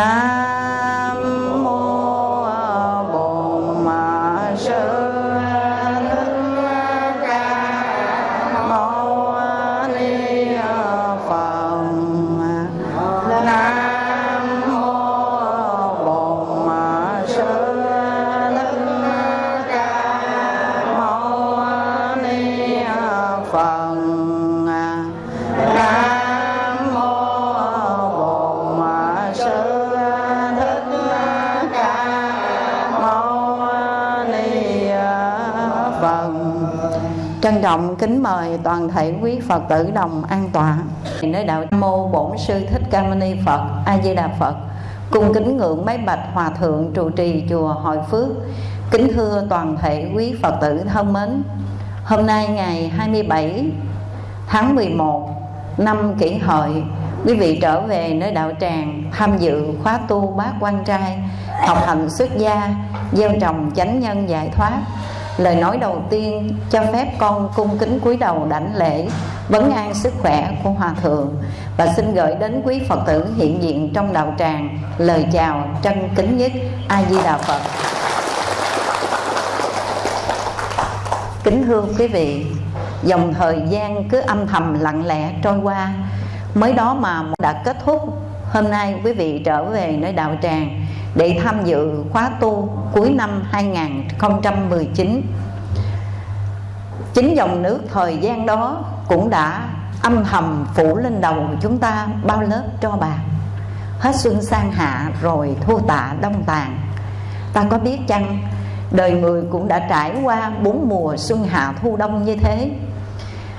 nam phật tử đồng an tọa nơi đạo mô bổn sư thích ca mâu ni phật, a di đà phật. Cung kính ngưỡng mấy bạch hòa thượng trụ trì chùa hội phước. Kính thưa toàn thể quý phật tử thân mến, hôm nay ngày 27 tháng 11 năm kỷ hợi, quý vị trở về nơi đạo tràng tham dự khóa tu bát quan trai, học hành xuất gia, gieo trồng chánh nhân giải thoát. Lời nói đầu tiên cho phép con cung kính cúi đầu đảnh lễ vấn an sức khỏe của hòa thượng và xin gửi đến quý phật tử hiện diện trong đạo tràng lời chào chân kính nhất a di đà phật. Kính thưa quý vị, dòng thời gian cứ âm thầm lặng lẽ trôi qua. Mới đó mà đã kết thúc, hôm nay quý vị trở về nơi đạo tràng để tham dự khóa tu cuối năm 2019 chính dòng nước thời gian đó cũng đã âm thầm phủ lên đầu chúng ta bao lớp cho bạc. Hết xuân sang hạ rồi thu tạ đông tàn. Ta có biết chăng, đời người cũng đã trải qua bốn mùa xuân hạ thu đông như thế.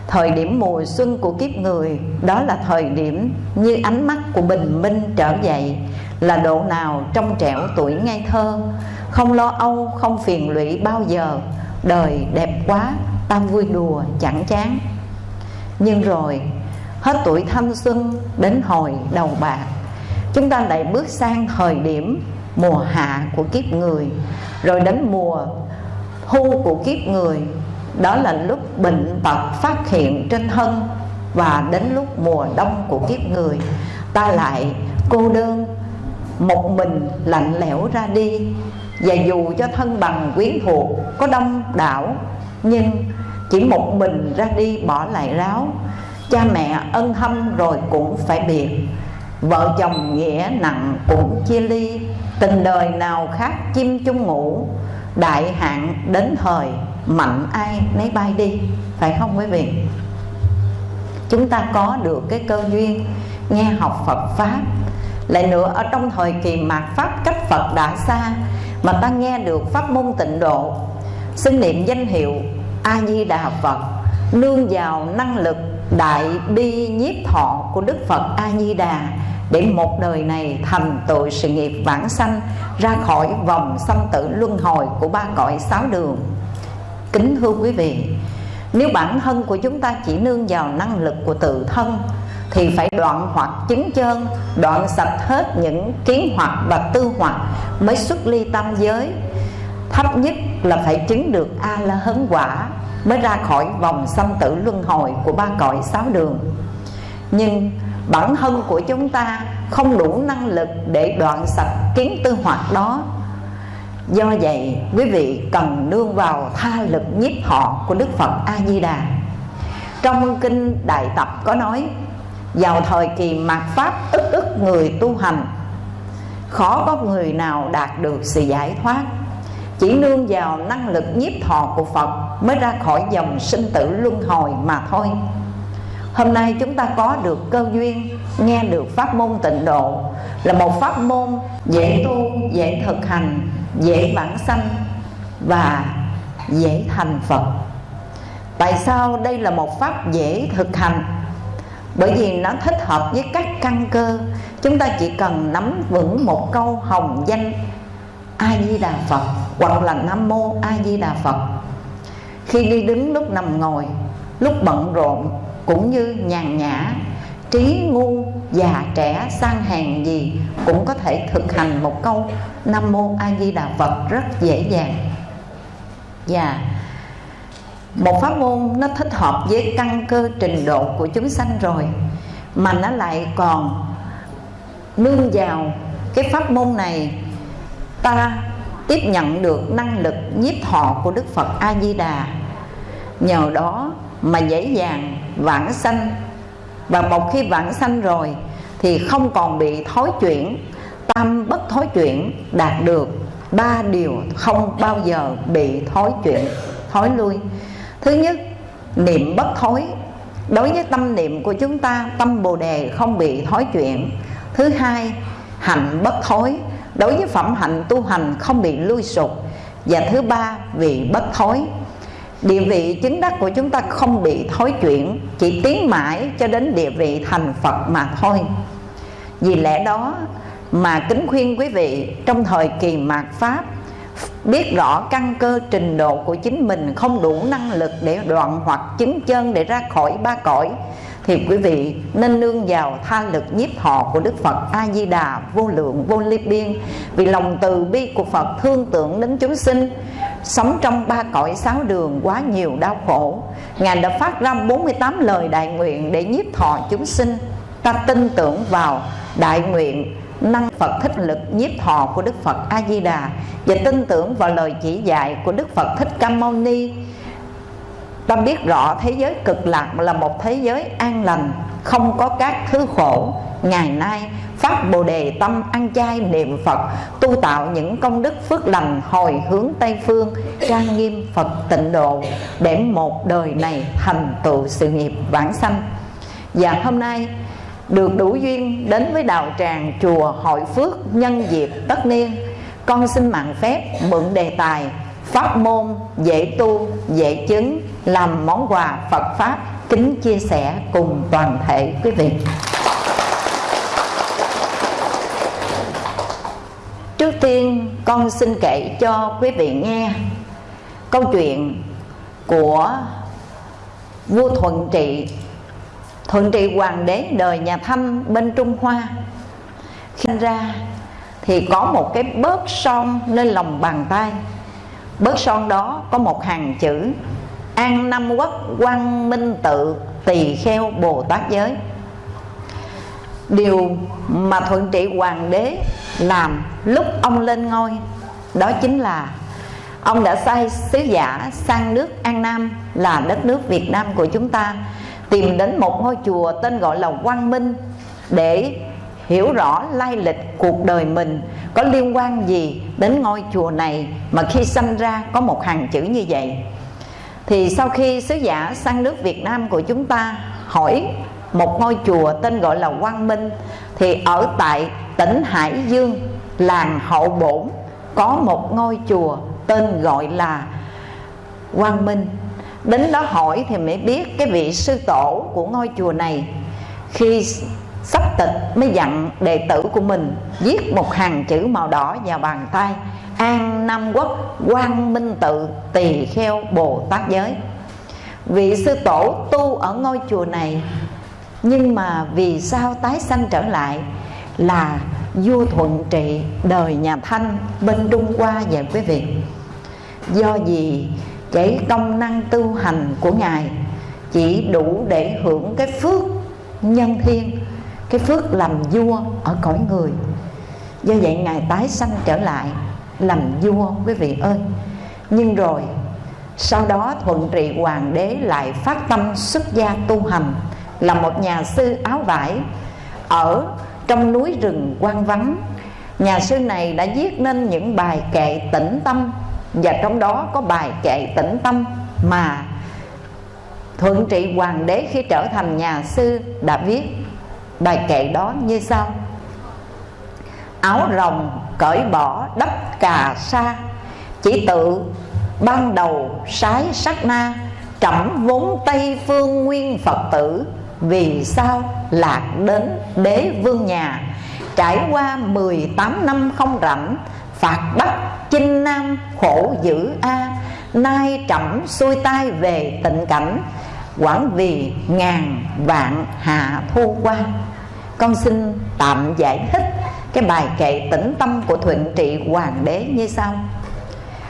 Thời điểm mùa xuân của kiếp người, đó là thời điểm như ánh mắt của bình minh trở dậy, là độ nào trong trẻo tuổi ngây thơ. Không lo âu, không phiền lụy bao giờ, đời đẹp quá tam vui đùa, chẳng chán. Nhưng rồi, hết tuổi thanh xuân đến hồi đầu bạc, chúng ta lại bước sang thời điểm mùa hạ của kiếp người. Rồi đến mùa thu của kiếp người, đó là lúc bệnh tật phát hiện trên thân và đến lúc mùa đông của kiếp người. Ta lại cô đơn, một mình lạnh lẽo ra đi. Và dù cho thân bằng quyến thuộc, có đông đảo, nhưng chỉ một mình ra đi bỏ lại ráo. Cha mẹ ân hâm rồi cũng phải biệt. Vợ chồng nghĩa nặng cũng chia ly. Tình đời nào khác chim chung ngủ. Đại hạn đến thời, mạnh ai nấy bay đi. Phải không quý vị? Chúng ta có được cái cơ duyên nghe học Phật pháp. Lại nữa, ở trong thời kỳ mạt pháp, cách Phật đã xa mà ta nghe được pháp môn tịnh độ. Xưng niệm danh hiệu A Di Đà Phật, nương vào năng lực đại bi nhiếp thọ của Đức Phật A Di Đà để một đời này thành tựu sự nghiệp vãng sanh ra khỏi vòng sanh tử luân hồi của ba cõi sáu đường. Kính thưa quý vị, nếu bản thân của chúng ta chỉ nương vào năng lực của tự thân, thì phải đoạn hoặc chứng chân đoạn sạch hết những kiến hoặc và tư hoặc mới xuất ly tam giới thấp nhất là phải chứng được a la hấn quả mới ra khỏi vòng sanh tử luân hồi của ba cõi sáu đường. Nhưng bản thân của chúng ta không đủ năng lực để đoạn sạch kiến tư hoạt đó. Do vậy, quý vị cần nương vào tha lực nhiếp họ của đức phật a di đà trong kinh đại tập có nói, vào thời kỳ mạt pháp ức ức người tu hành, khó có người nào đạt được sự giải thoát chỉ nương vào năng lực nhiếp thọ của phật mới ra khỏi dòng sinh tử luân hồi mà thôi. Hôm nay chúng ta có được cơ duyên nghe được pháp môn tịnh độ, là một pháp môn dễ tu, dễ thực hành, dễ vãng sanh và dễ thành phật. Tại sao đây là một pháp dễ thực hành? Bởi vì nó thích hợp với các căn cơ. Chúng ta chỉ cần nắm vững một câu hồng danh a di đà phật hoặc là nam mô a di đà phật. Khi đi đứng lúc nằm ngồi, lúc bận rộn cũng như nhàn nhã, trí ngu già trẻ sang hàng gì cũng có thể thực hành một câu nam mô a di đà phật rất dễ dàng. Và một pháp môn nó thích hợp với căn cơ trình độ của chúng sanh rồi, mà nó lại còn nương vào cái pháp môn này. Ta tiếp nhận được năng lực nhiếp thọ của đức phật a di đà nhờ đó mà dễ dàng vãng sanh. Và một khi vãng sanh rồi thì không còn bị thối chuyển, tâm bất thối chuyển đạt được ba điều không bao giờ bị thối chuyển thối lui. Thứ nhất, niệm bất thối. Đối với tâm niệm của chúng ta, tâm bồ đề không bị thối chuyển. Thứ hai hạnh bất thối đối với phẩm hạnh tu hành không bị lui sụp. Và thứ ba vị bất thối. Địa vị chứng đắc của chúng ta không bị thối chuyển, chỉ tiến mãi cho đến địa vị thành phật mà thôi. Vì lẽ đó mà kính khuyên quý vị, trong thời kỳ mạt pháp, biết rõ căn cơ trình độ của chính mình không đủ năng lực để đoạn hoặc chứng chân để ra khỏi ba cõi thì quý vị nên nương vào tha lực nhiếp thọ của Đức Phật A Di Đà vô lượng, vô ly biên. Vì lòng từ bi của Phật thương tưởng đến chúng sinh. Sống trong ba cõi sáu đường quá nhiều đau khổ. Ngài đã phát ra 48 lời đại nguyện để nhiếp thọ chúng sinh. Ta tin tưởng vào đại nguyện năng Phật thích lực nhiếp thọ của Đức Phật A Di Đà và tin tưởng vào lời chỉ dạy của Đức Phật Thích Ca Mâu Ni ta biết rõ thế giới cực lạc là một thế giới an lành, không có các thứ khổ. Ngày nay phát bồ đề tâm ăn chay niệm phật, tu tạo những công đức phước lành hồi hướng tây phương, trang nghiêm phật tịnh độ, để một đời này thành tựu sự nghiệp vãng sanh. Và hôm nay, được đủ duyên đến với đạo tràng chùa hội phước nhân dịp tất niên, con xin mạng phép mượn đề tài pháp môn, dễ tu, dễ chứng, làm món quà phật pháp, kính chia sẻ cùng toàn thể quý vị. Trước tiên, con xin kể cho quý vị nghe câu chuyện của vua thuận trị. Thuận trị hoàng đế đời nhà thanh bên trung hoa. Khi ra thì có một cái bớt son lên lòng bàn tay bớt son đó, có một hàng chữ. An năm quốc quang minh tự tỳ kheo bồ tát giới. Điều mà thuận trị hoàng đế làm lúc ông lên ngôi, đó chính là ông đã sai sứ giả sang nước an nam, là đất nước việt nam của chúng ta, tìm đến một ngôi chùa tên gọi là quang minh để hiểu rõ lai lịch cuộc đời mình. Có liên quan gì đến ngôi chùa này mà khi sanh ra có một hàng chữ như vậy? Thì sau khi sứ giả sang nước Việt Nam của chúng ta hỏi một ngôi chùa tên gọi là Quang Minh, thì ở tại tỉnh Hải Dương, làng Hậu Bổn, có một ngôi chùa tên gọi là Quang Minh. Đến đó hỏi thì mới biết cái vị sư tổ của ngôi chùa này khi sắp tịch mới dặn đệ tử của mình viết một hàng chữ màu đỏ vào bàn tay. An nam quốc quang minh tự tỳ kheo bồ tát giới. Vị sư tổ tu ở ngôi chùa này, nhưng mà vì sao tái sanh trở lại là vua thuận trị đời nhà thanh bên trung hoa vậy quý vị do gì cái công năng tu hành của ngài chỉ đủ để hưởng cái phước nhân thiên cái phước làm vua ở cõi người. Do vậy ngài tái sanh trở lại làm vua, quý vị ơi. Nhưng rồi, sau đó thuận trị hoàng đế lại phát tâm xuất gia tu hành, là một nhà sư áo vải ở trong núi rừng quan vắng. Nhà sư này đã viết nên những bài kệ tĩnh tâm, và trong đó có bài kệ tĩnh tâm mà thuận trị hoàng đế khi trở thành nhà sư đã viết bài kệ đó như sau. Áo rồng cởi bỏ đắp cà sa, chỉ tự ban đầu sái sắc na, trẫm vốn tây phương nguyên phật tử. Vì sao lạc đến đế vương nhà? Trải qua 18 năm không rảnh, phạt bắt chinh nam khổ dữ a. Nay trẫm xuôi tay về tịnh cảnh, quảng vì ngàn vạn hạ thu quan con xin tạm giải thích cái bài kệ tĩnh tâm của thuận trị hoàng đế như sau.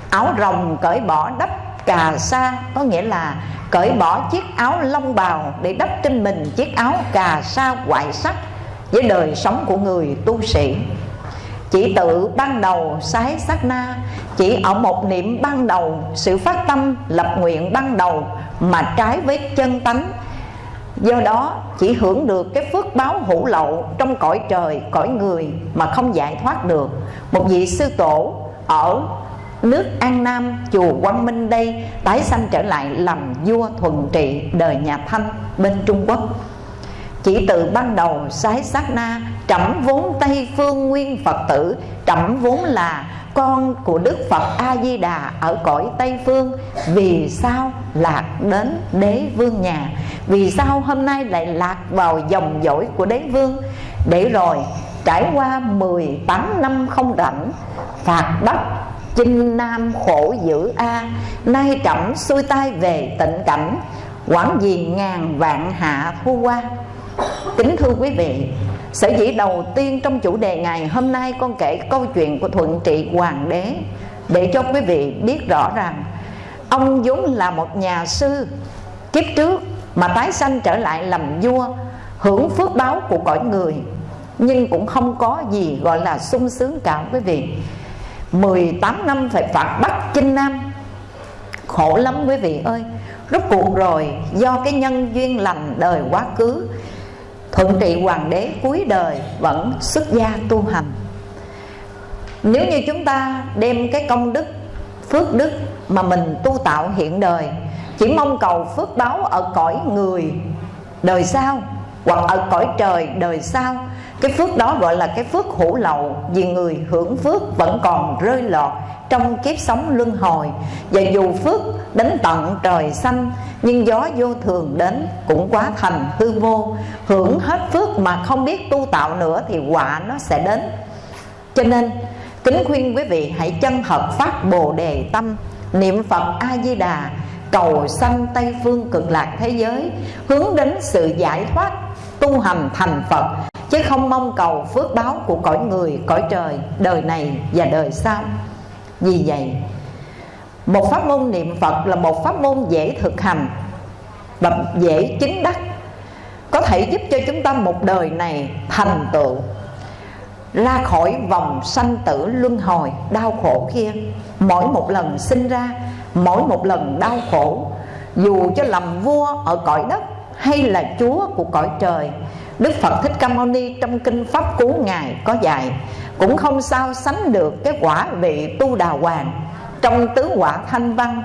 Áo rồng cởi bỏ đắp cà sa, có nghĩa là cởi bỏ chiếc áo lông bào để đắp trên mình chiếc áo cà sa white sắc với đời sống của người tu sĩ. Chỉ tự ban đầu sái sát na, chỉ ở một niệm ban đầu, sự phát tâm lập nguyện ban đầu mà trái với chân tánh do đó, chỉ hưởng được cái phước báo hữu lậu trong cõi trời, cõi người mà không giải thoát được. Một vị sư tổ ở nước An Nam, chùa Quang Minh đây, tái sanh trở lại làm vua thuần trị đời nhà Thanh bên Trung Quốc. Chỉ từ ban đầu sái sát na trẫm vốn tây phương nguyên phật tử, trẫm vốn là con của đức phật a di đà ở cõi tây phương, vì sao lạc đến đế vương nhà? Vì sao hôm nay lại lạc vào dòng dõi của đế vương? Để rồi, trải qua 18 năm không rảnh, phạt đất chinh nam khổ dữ a, nay trẫm xuôi tay về tịnh cảnh quản gì ngàn vạn hạ thu qua. Kính thưa quý vị Sở dĩ đầu tiên trong chủ đề ngày hôm nay Con kể câu chuyện của Thuận Trị Hoàng đế, Để cho quý vị biết rõ rằng Ông vốn là một nhà sư, Kiếp trước mà tái sanh trở lại làm vua, Hưởng phước báo của cõi người, Nhưng cũng không có gì gọi là sung sướng cả, quý vị. 18 năm phải phạt bắt Chinh Nam. Khổ lắm, quý vị ơi. Rốt cuộc rồi, do cái nhân duyên lành đời quá khứ thuận trị hoàng đế cuối đời vẫn xuất gia tu hành. Nếu như chúng ta đem cái công đức, phước đức mà mình tu tạo hiện đời, chỉ mong cầu phước báo ở cõi người đời sau hoặc ở cõi trời đời sau cái phước đó gọi là cái phước hữu lậu, vì người hưởng phước vẫn còn rơi lọt trong kiếp sống luân hồi. Và dù phước đến tận trời xanh, nhưng gió vô thường đến cũng quá thành hư vô. Hưởng hết phước mà không biết tu tạo nữa thì quả nó sẽ đến. Cho nên, kính khuyên quý vị hãy chân thật phát bồ đề tâm, niệm phật a di đà cầu sanh tây phương cực lạc thế giới, hướng đến sự giải thoát tu hành thành phật chứ không mong cầu phước báo của cõi người, cõi trời, đời này và đời sau. Vì vậy, một pháp môn niệm phật là một pháp môn dễ thực hành và dễ chứng đắc, có thể giúp cho chúng ta một đời này thành tựu, ra khỏi vòng sanh tử luân hồi đau khổ kia. Mỗi một lần sinh ra, mỗi một lần đau khổ, dù cho làm vua ở cõi đất hay là chúa của cõi trời đức phật thích ca mâu ni trong kinh pháp cú ngài có dạy, cũng không sao sánh được cái quả vị tu đà hoàng trong tứ quả thanh văn,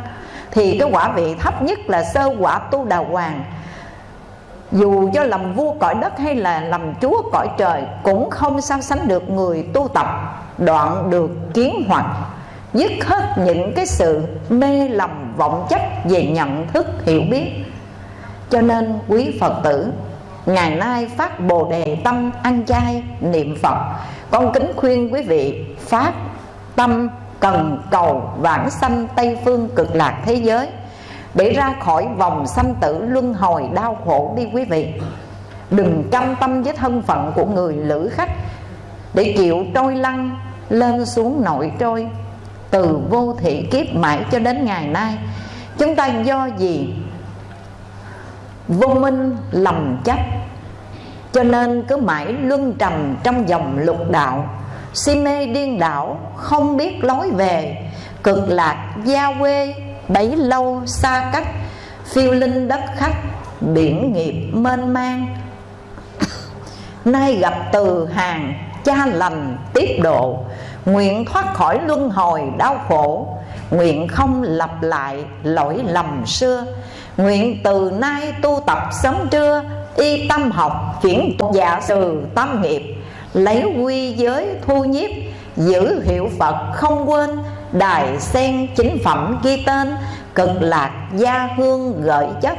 thì cái quả vị thấp nhất là sơ quả tu đà hoàng. Dù cho làm vua cõi đất hay là làm chúa cõi trời, cũng không sao sánh được người tu tập đoạn được kiến hoặc dứt hết những cái sự mê lầm vọng chấp về nhận thức hiểu biết. Cho nên quý phật tử ngày nay phát bồ đề tâm ăn chay niệm phật. Con kính khuyên quý vị phát tâm cần cầu vãng sanh tây phương cực lạc thế giới, để ra khỏi vòng sanh tử luân hồi đau khổ đi quý vị. Đừng chăm tâm với thân phận của người lữ khách, để chịu trôi lăn, lên xuống nội trôi, từ vô thị kiếp mãi cho đến ngày nay. Chúng ta do gì vô minh lầm chấp. Cho nên cứ mãi luân trầm trong dòng lục đạo. Si mê điên đảo, không biết lối về. Cực lạc gia quê, bấy lâu xa cách. Phiêu linh đất khách, biển nghiệp mênh mang. Nay gặp từ hàng, cha lành tiếp độ. Nguyện thoát khỏi luân hồi đau khổ. Nguyện không lặp lại lỗi lầm xưa nguyện từ nay tu tập sớm trưa, y tâm học chuyển giả từ tâm nghiệp. Lấy quy giới thu nhiếp, giữ hiệu phật không quên, đài sen chính phẩm ghi tên, cực lạc gia hương gợi chất.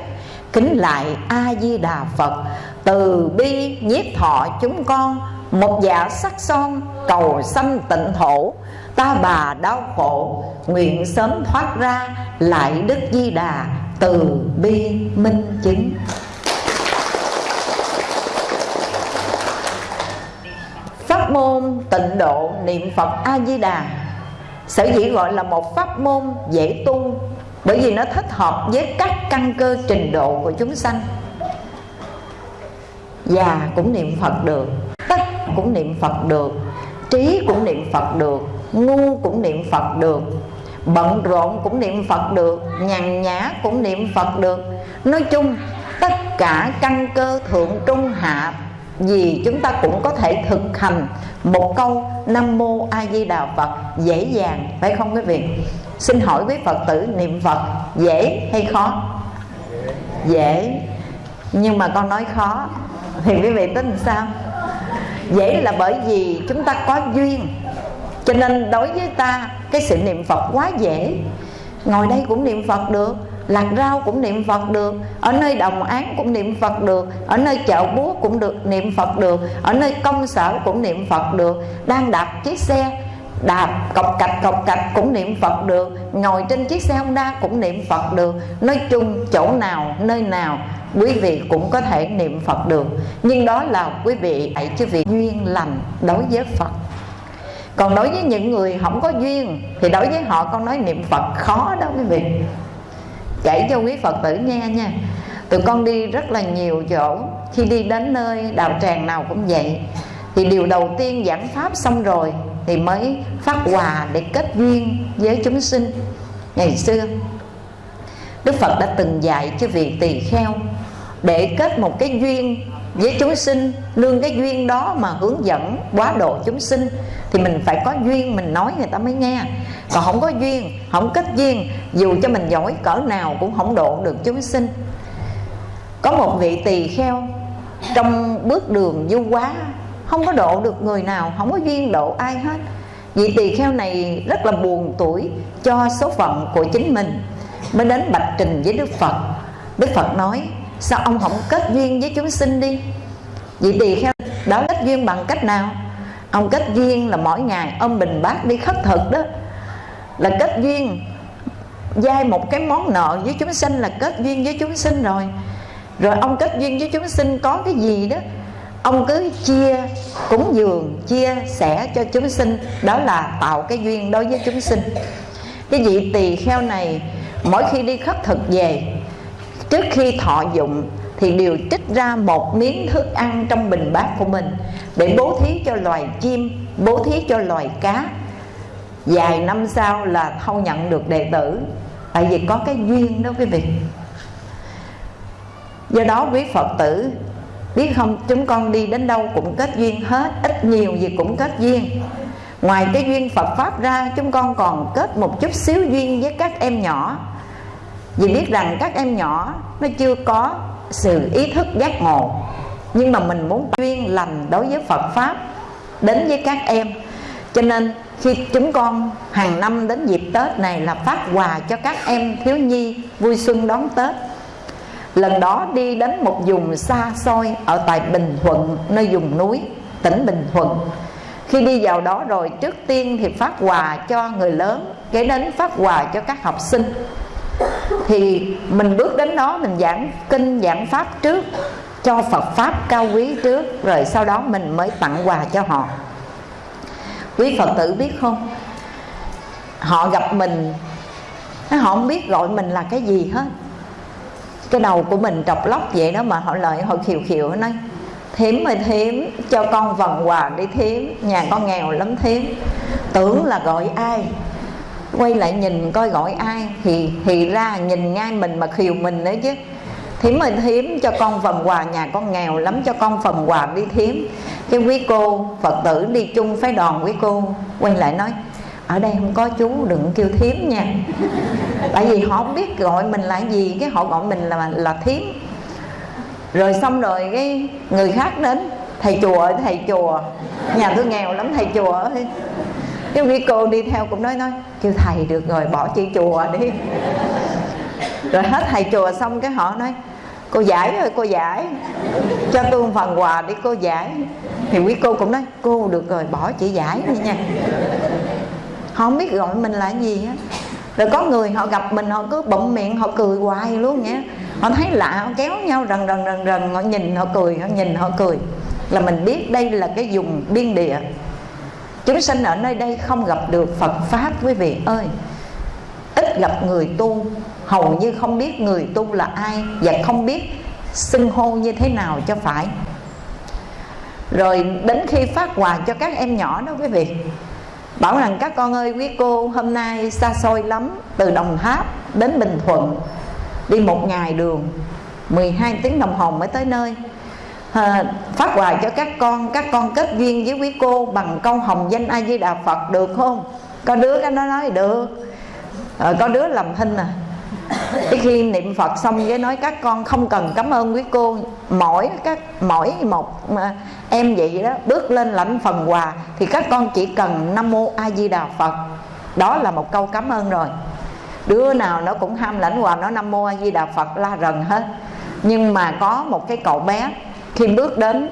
Kính lại a di đà phật, từ bi nhiếp thọ chúng con, một dạ sắc son cầu sanh tịnh thổ ta bà đau khổ, nguyện sớm thoát ra, lại đức di đà từ bi minh chứng. Pháp môn tịnh độ niệm phật a di đà sở dĩ gọi là một pháp môn dễ tu, bởi vì nó thích hợp với các căn cơ trình độ của chúng sanh. Già cũng niệm phật được tất cũng niệm phật được, trí cũng niệm phật được, ngu cũng niệm phật được bận rộn cũng niệm phật được, nhàn nhã cũng niệm phật được. Nói chung, tất cả căn cơ thượng trung hạ, vì chúng ta cũng có thể thực hành một câu nam mô a di đà phật dễ dàng, phải không quý vị? Xin hỏi quý phật tử, niệm phật dễ hay khó? Dễ. Nhưng mà con nói khó, thì quý vị tính sao? Dễ là bởi vì chúng ta có duyên, cho nên đối với ta cái sự niệm phật quá dễ. Ngồi đây cũng niệm phật được, lạc rau cũng niệm phật được, ở nơi đồng án cũng niệm phật được, ở nơi chợ búa cũng được niệm phật được, ở nơi công sở cũng niệm phật được. Đang đạp chiếc xe, đạp cọc cạch cọc cạch cũng niệm phật được, ngồi trên chiếc xe honda cũng niệm phật được. Nói chung, chỗ nào, nơi nào, quý vị cũng có thể niệm phật được. Nhưng đó là quý vị hãy chứ vì duyên lành đối với phật còn đối với những người không có duyên, thì đối với họ con nói niệm phật khó đó quý vị. Kể cho quý phật tử nghe nha. Tụi con đi rất là nhiều chỗ. Khi đi đến nơi đạo tràng nào cũng vậy. Thì điều đầu tiên giảng pháp xong rồi, thì mới phát quà để kết duyên với chúng sinh. Ngày xưa, đức phật đã từng dạy cho vị tỳ kheo để kết một cái duyên với chúng sinh nương cái duyên đó mà hướng dẫn quá độ chúng sinh, thì mình phải có duyên mình nói người ta mới nghe. Còn không có duyên, không kết duyên, dù cho mình giỏi cỡ nào cũng không độ được chúng sinh. Có một vị tỳ kheo, trong bước đường du quá không có độ được người nào, không có duyên độ ai hết. Vị tỳ kheo này rất là buồn tuổi cho số phận của chính mình. Mới đến bạch trình với đức phật. Đức phật nói sao ông không kết duyên với chúng sinh đi? Vị tỳ kheo đó kết duyên bằng cách nào? Ông kết duyên là mỗi ngày ông bình bát đi khất thực đó. Là kết duyên dai một cái món nợ với chúng sinh là kết duyên với chúng sinh rồi. Rồi ông kết duyên với chúng sinh có cái gì đó, ông cứ chia cúng dường, chia sẻ cho chúng sinh. Đó là tạo cái duyên đối với chúng sinh. Cái vị tỳ kheo này, mỗi khi đi khất thực về trước khi thọ dụng thì đều trích ra một miếng thức ăn trong bình bát của mình để bố thí cho loài chim, bố thí cho loài cá. Vài năm sau là thâu nhận được đệ tử, tại vì có cái duyên đó quý vị. Do đó quý phật tử, biết không, chúng con đi đến đâu cũng kết duyên hết, ít nhiều gì cũng kết duyên. Ngoài cái duyên phật pháp ra, chúng con còn kết một chút xíu duyên với các em nhỏ vì biết rằng các em nhỏ, nó chưa có sự ý thức giác ngộ. Nhưng mà mình muốn duyên lành đối với phật pháp đến với các em. Cho nên khi chúng con hàng năm đến dịp tết này là phát quà cho các em thiếu nhi vui xuân đón tết. Lần đó đi đến một vùng xa xôi ở tại bình thuận, nơi vùng núi, tỉnh bình thuận. Khi đi vào đó rồi, trước tiên thì phát quà cho người lớn, kế đến phát quà cho các học sinh thì mình bước đến đó, mình giảng kinh, giảng pháp trước, cho Phật pháp cao quý trước, rồi sau đó mình mới tặng quà cho họ. Quý Phật tử biết không? Họ gặp mình họ không biết gọi mình là cái gì hết. Cái đầu của mình trọc lóc vậy đó mà họ lợi họ khiều khiều nói, thím ơi, thím, cho con vần quà đi thím, nhà con nghèo lắm thím. Tưởng là gọi ai? Quay lại nhìn coi gọi ai. Thì thì ra nhìn ngay mình mà khiều mình nữa chứ. Thím ơi thím cho con phần quà, nhà con nghèo lắm cho con phần quà đi thím. Cái quý cô phật tử đi chung phái đoàn quý cô quay lại nói, ở đây không có chú, đừng kêu thím nha. Tại vì họ không biết gọi mình là gì, cái họ gọi mình là là thím. Rồi xong rồi cái người khác đến, thầy chùa ơi, thầy chùa. Nhà tôi nghèo lắm, thầy chùa ơi cái quý cô đi theo cũng nói nói, kêu thầy được rồi, bỏ chị chùa đi. Rồi hết thầy chùa xong cái họ nói, cô giải ơi, cô giải, cho tôi một phần quà đi cô giải. Thì quý cô cũng nói, cô được rồi, bỏ chị giải đi nha. Họ không biết gọi mình là gì á. Rồi có người họ gặp mình, họ cứ bụng miệng, họ cười hoài luôn nhé họ thấy lạ, họ kéo nhau rần rần rần rần, họ nhìn, họ cười, họ nhìn, họ cười. Là mình biết đây là cái vùng biên địa chúng sanh ở nơi đây không gặp được phật pháp, quý vị ơi. Ít gặp người tu, hầu như không biết người tu là ai và không biết xưng hô như thế nào cho phải. Rồi đến khi phát quà cho các em nhỏ đó, quý vị, bảo rằng, các con ơi, quý cô, hôm nay xa xôi lắm, từ đồng tháp đến bình thuận, đi một ngày đường 12 tiếng đồng hồ mới tới nơi phát quà cho các con các con kết duyên với quý cô bằng câu hồng danh a di đà phật được không? Có đứa cái nó nói được. Ờ, có đứa làm thinh à. Cái khi niệm phật xong với nói các con không cần cảm ơn quý cô. Mỗi các mỗi một mà em vậy đó bước lên lãnh phần quà thì các con chỉ cần nam mô a di đà phật. Đó là một câu cảm ơn rồi. Đứa nào nó cũng ham lãnh quà nó nam mô a di đà phật la rần hết. Nhưng mà có một cái cậu bé khi bước đến,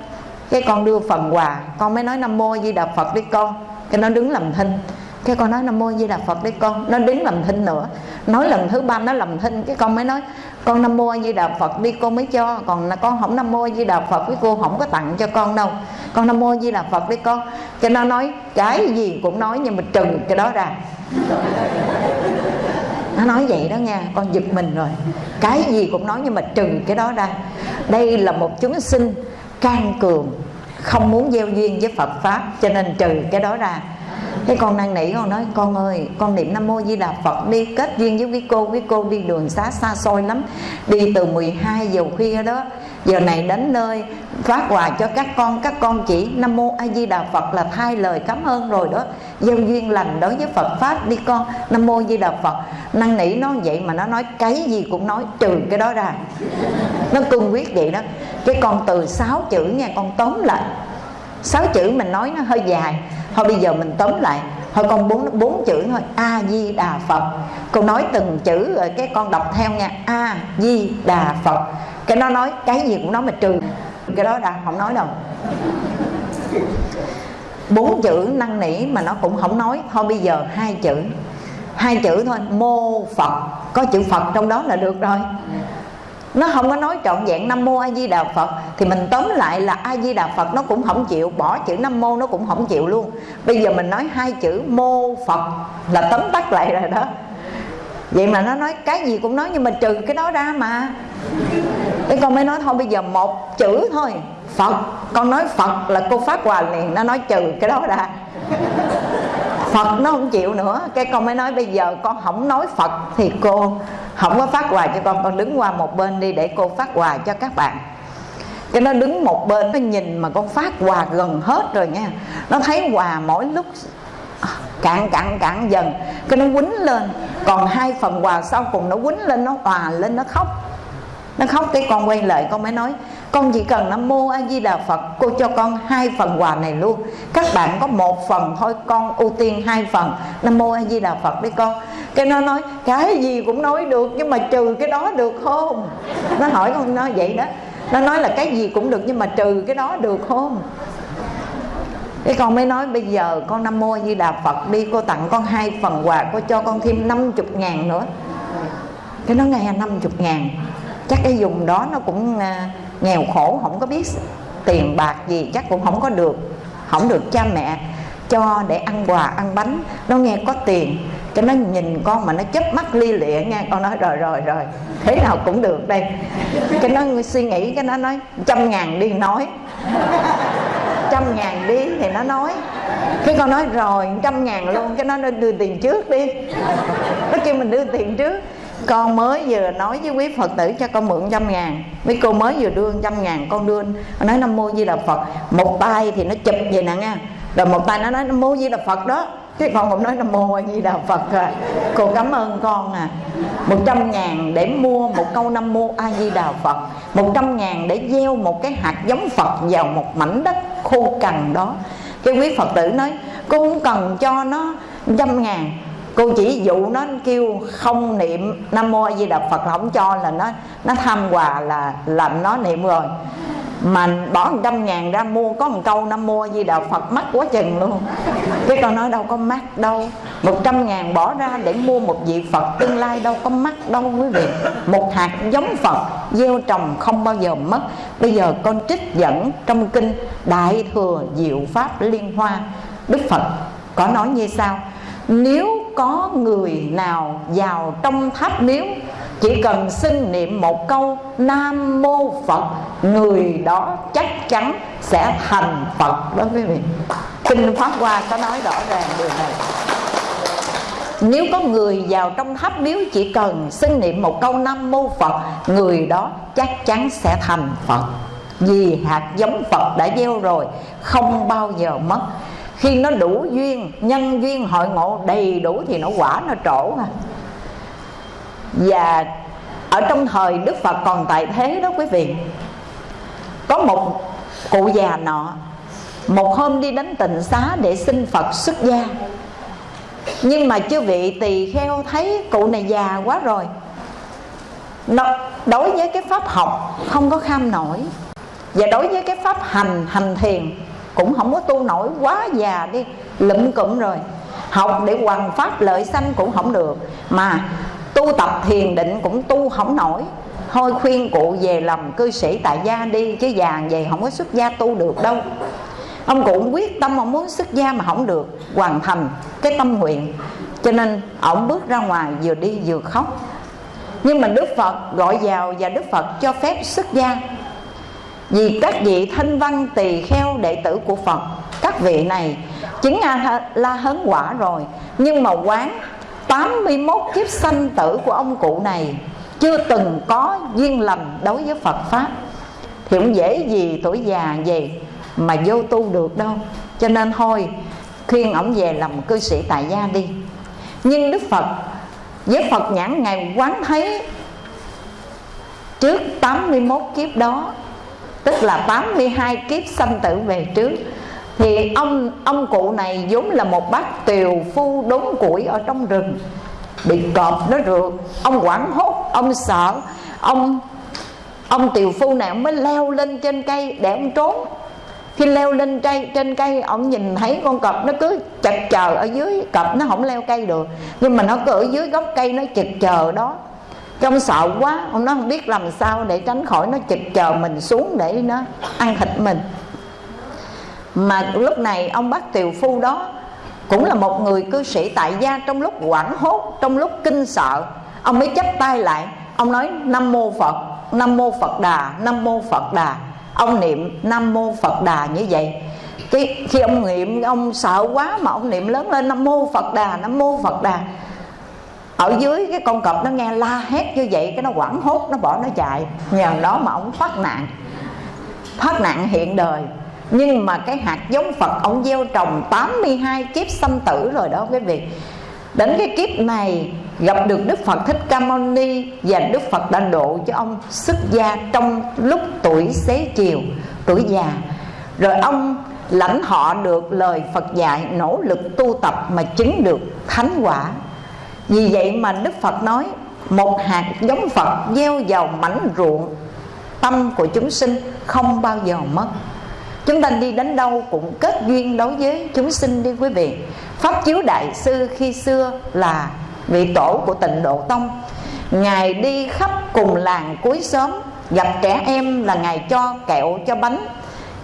cái con đưa phần quà, con mới nói nam mô di đà phật đi con. Cái nó đứng làm thinh. Cái con nói nam mô di đà phật đi con. Nó đứng làm thinh nữa. Nói lần thứ ba nó làm thinh, cái con mới nói, con nam mô di đà phật đi, con mới cho. Còn là con không nam mô di đà phật với cô không có tặng cho con đâu. Con nam mô di đà phật đi con. Cái nó nói, cái gì? Cũng nói, nhưng mà trừ cái đó ra nó nói vậy đó nha, con giật mình rồi. Cái gì cũng nói nhưng mà trừ cái đó ra. Đây là một chúng sinh can cường, không muốn gieo duyên với Phật Pháp, cho nên trừ cái đó ra. Thế con năn nỉ con nói, con ơi, con niệm Nam Mô Di Đà Phật đi, kết duyên với quý cô quý cô đi đường xá xa xôi lắm. Đi từ 12 giờ khuya đó giờ này đến nơi, phát quà cho các con. Các con chỉ, Nam Mô A Di Đà Phật là thay lời cảm ơn rồi đó. Gieo duyên lành đối với Phật Pháp đi con. Nam Mô a Di Đà Phật. Năn nỉ nó vậy mà nó nói cái gì cũng nói, trừ cái đó ra. Nó cương quyết vậy đó. Cái con từ sáu chữ nha con tóm lại. Sáu chữ mình nói nó hơi dài. Thôi bây giờ mình tóm lại. Thôi con bốn bốn chữ thôi. A di đà phật. Con nói từng chữ rồi cái con đọc theo nha. A di đà phật cái nó nói cái gì cũng nói mà trừ. Cái đó là không nói đâu. Bốn chữ năn nỉ mà nó cũng không nói. Thôi bây giờ hai chữ. Hai chữ thôi, mô phật. Có chữ phật trong đó là được rồi. Nó không có nói trọn vẹn nam mô a di đà phật. Thì mình tóm lại là a di đà phật nó cũng không chịu. Bỏ chữ nam mô nó cũng không chịu luôn. Bây giờ mình nói hai chữ mô phật là tóm tắt lại rồi đó. Vậy mà nó nói cái gì cũng nói nhưng mà trừ cái đó ra mà cái con mới nói thôi bây giờ một chữ thôi. Phật. Con nói phật là cô phát quà liền nó nói trừ cái đó ra. Phật nó không chịu nữa. Cái con mới nói bây giờ con không nói Phật Thì cô không có phát quà cho con. Con đứng qua một bên đi để cô phát quà cho các bạn. Cái nó đứng một bên Nó nhìn mà con phát quà gần hết rồi nha. Nó thấy quà mỗi lúc cạn cạn cạn dần. Cái nó quýnh lên. Còn hai phần quà sau cùng nó quýnh lên Nó hòa lên nó khóc nó khóc cái con quay lại, con mới nói, con chỉ cần nó mô a di đà phật, cô cho con hai phần quà này luôn. Các bạn có một phần thôi, con ưu tiên hai phần. Nó mô a di đà phật đi con. Cái nó nói, cái gì cũng nói được, nhưng mà trừ cái đó được không? Nó hỏi con, nó vậy đó. Nó nói là cái gì cũng được, nhưng mà trừ cái đó được không? Cái con mới nói, bây giờ con nam mô a di đà phật đi, cô tặng con hai phần quà, cô cho con thêm 50 ngàn nữa. Cái nó nghe 50 ngàn chắc cái dùng đó nó cũng à, nghèo khổ, không có biết tiền bạc gì, chắc cũng không có được, không được cha mẹ cho để ăn quà, ăn bánh. Nó nghe có tiền, cho nó nhìn con mà nó chớp mắt lia lịa nghe con nói, rồi rồi rồi, thế nào cũng được đây. Cái nó suy nghĩ, cái nó nói, trăm ngàn đi nói. Trăm ngàn đi thì nó nói. Cái con nói, rồi, trăm ngàn luôn, cái nó đưa tiền trước đi. Nó kêu mình đưa tiền trước con mới vừa nói với quý phật tử cho con mượn trăm ngàn. Mấy cô mới vừa đưa trăm ngàn, con đưa nói nam mô di đà phật. Một tay thì nó chụp vậy nè nha. Rồi một tay nó nói nam mô di đà phật đó. Cái con cũng nói nam mô di đà phật à. Cô cảm ơn con à. Một trăm ngàn để mua một câu nam mô a di đà phật. Một trăm ngàn để gieo một cái hạt giống phật vào một mảnh đất khô cằn đó. Cái quý phật tử nói cô không cần cho nó trăm ngàn cô chỉ dụ nó kêu không niệm nam mô a di đà phật là không cho, là nó nó tham quà là làm nó niệm rồi. Mà bỏ một trăm ngàn ra mua, có một câu nam mô a di đà phật mắc quá chừng luôn. Cái con nói đâu có mắc đâu. Một trăm ngàn bỏ ra để mua một vị phật tương lai đâu có mắc đâu quý vị. Một hạt giống phật gieo trồng không bao giờ mất. Bây giờ con trích dẫn trong kinh đại thừa diệu pháp liên hoa, đức phật có nói như sau nếu có người nào vào trong tháp miếu, chỉ cần xin niệm một câu nam mô phật, người đó chắc chắn sẽ thành phật đó quý vị. Kinh pháp hoa có nói rõ ràng điều này. Nếu có người vào trong tháp miếu chỉ cần xin niệm một câu nam mô phật, người đó chắc chắn sẽ thành phật. Vì hạt giống phật đã gieo rồi, không bao giờ mất khi nó đủ duyên nhân duyên hội ngộ đầy đủ thì nó quả nó trổ mà và ở trong thời đức phật còn tại thế đó quý vị. Có một cụ già nọ một hôm đi đến tịnh xá để xin phật xuất gia. Nhưng mà chư vị tỳ kheo thấy cụ này già quá rồi. Nó, đối với cái pháp học không có kham nổi. Và đối với cái pháp hành hành thiền cũng không có tu nổi quá già đi, lụm cụm rồi. Học để hoàn pháp lợi sanh cũng không được. Mà tu tập thiền định cũng tu không nổi. Thôi khuyên cụ về làm cư sĩ tại gia đi, chứ già về không có xuất gia tu được đâu. Ông cụ quyết tâm ông muốn xuất gia mà không được, hoàn thành cái tâm nguyện. Cho nên ông bước ra ngoài vừa đi vừa khóc. Nhưng mà đức phật gọi vào và đức phật cho phép xuất gia vì các vị thanh văn tỳ kheo đệ tử của phật, các vị này chứng a la hớn quả rồi, nhưng mà quán 81 kiếp sanh tử của ông cụ này chưa từng có duyên lành đối với Phật Pháp. Thì cũng dễ gì tuổi già về mà vô tu được đâu. Cho nên thôi, khuyên ổng về làm cư sĩ tại gia đi. Nhưng Đức Phật, với Phật nhãn Ngài quán thấy Trước 81 kiếp đó Tức là 82 kiếp sanh tử về trước. Thì ông ông cụ này vốn là một bác tiều phu đốn củi ở trong rừng Bị cọp nó rượt. Ông quảng hốt, ông sợ. Ông ông tiều phu này ông mới leo lên trên cây để ông trốn. Khi leo lên cây trên cây ông nhìn thấy con cọp nó cứ chật chờ ở dưới. Cọp nó không leo cây được nhưng mà nó cứ ở dưới gốc cây nó chật chờ đó trong sợ quá, ông nó không biết làm sao để tránh khỏi nó chực chờ mình xuống để nó ăn thịt mình. Mà lúc này ông bác tiều phu đó cũng là một người cư sĩ tại gia trong lúc quảng hốt, trong lúc kinh sợ. Ông mới chắp tay lại, ông nói, nam mô phật, nam mô phật đà, nam mô phật đà. Ông niệm, nam mô phật đà như vậy. Cái khi ông niệm, ông sợ quá mà ông niệm lớn lên, nam mô phật đà, nam mô phật đà ở dưới cái con cọp nó nghe la hét như vậy cái nó quẳng hốt nó bỏ nó chạy. Nhờ đó mà ông thoát nạn. Thoát nạn hiện đời. Nhưng mà cái hạt giống Phật ông gieo trồng 82 kiếp sanh tử rồi đó quý vị. Đến cái kiếp này gặp được Đức Phật Thích Ca Mâu Ni Và Đức Phật đã độ cho ông xuất gia trong lúc tuổi xế chiều, tuổi già. Rồi ông lãnh họ được lời Phật dạy nỗ lực tu tập mà chứng được thánh quả vì vậy mà Đức Phật nói, Một hạt giống Phật gieo vào mảnh ruộng, Tâm của chúng sinh không bao giờ mất. Chúng ta đi đến đâu cũng kết duyên đối với chúng sinh đi quý vị. Pháp chiếu đại sư khi xưa là vị tổ của tịnh độ tông. Ngài đi khắp cùng làng cuối xóm, Gặp trẻ em là Ngài cho kẹo, cho bánh.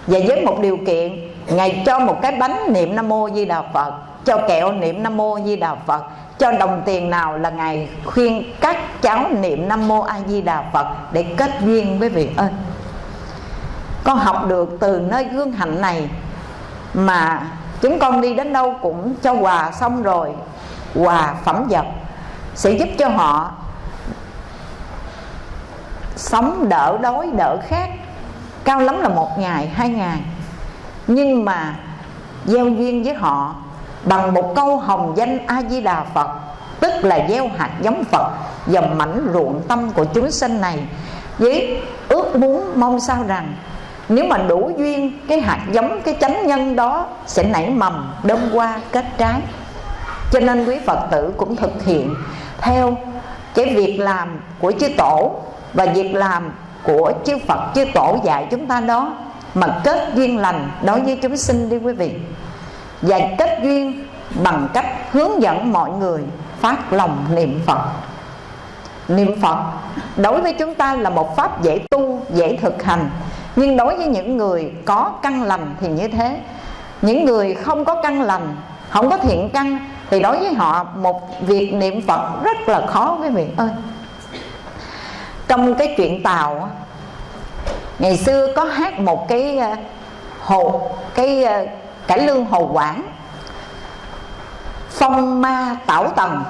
Và với một điều kiện, Ngài cho một cái bánh niệm Nam Mô Di Đà Phật, Cho kẹo niệm Nam Mô Di Đà Phật cho đồng tiền nào là ngài khuyên các cháu niệm nam mô a di đà phật để kết duyên với vị ơi con học được từ nơi gương hạnh này mà chúng con đi đến đâu cũng cho quà xong rồi, quà phẩm vật sẽ giúp cho họ sống đỡ đói, đỡ khát. Cao lắm là một ngày, hai ngày. Nhưng mà gieo duyên với họ bằng một câu hồng danh a di đà phật, tức là gieo hạt giống phật vào mảnh ruộng tâm của chúng sinh này. Với ước muốn mong sao rằng, nếu mà đủ duyên, cái hạt giống, cái chánh nhân đó sẽ nảy mầm đơm qua, kết trái. Cho nên quý phật tử cũng thực hiện theo cái việc làm của chư tổ và việc làm của chư phật, chư tổ dạy chúng ta đó. Mà kết duyên lành đối với chúng sinh đi quý vị và kết duyên bằng cách hướng dẫn mọi người phát lòng niệm Phật. Niệm Phật đối với chúng ta là một pháp dễ tu, dễ thực hành. Nhưng đối với những người có căn lành thì như thế. Những người không có căn lành, không có thiện căn Thì đối với họ một việc niệm Phật rất là khó quý vị ơi. Trong cái chuyện Tàu ngày xưa có hát một cái ờ, hộ cái ờ, cải lương hồ quảng phong ma tảo tần.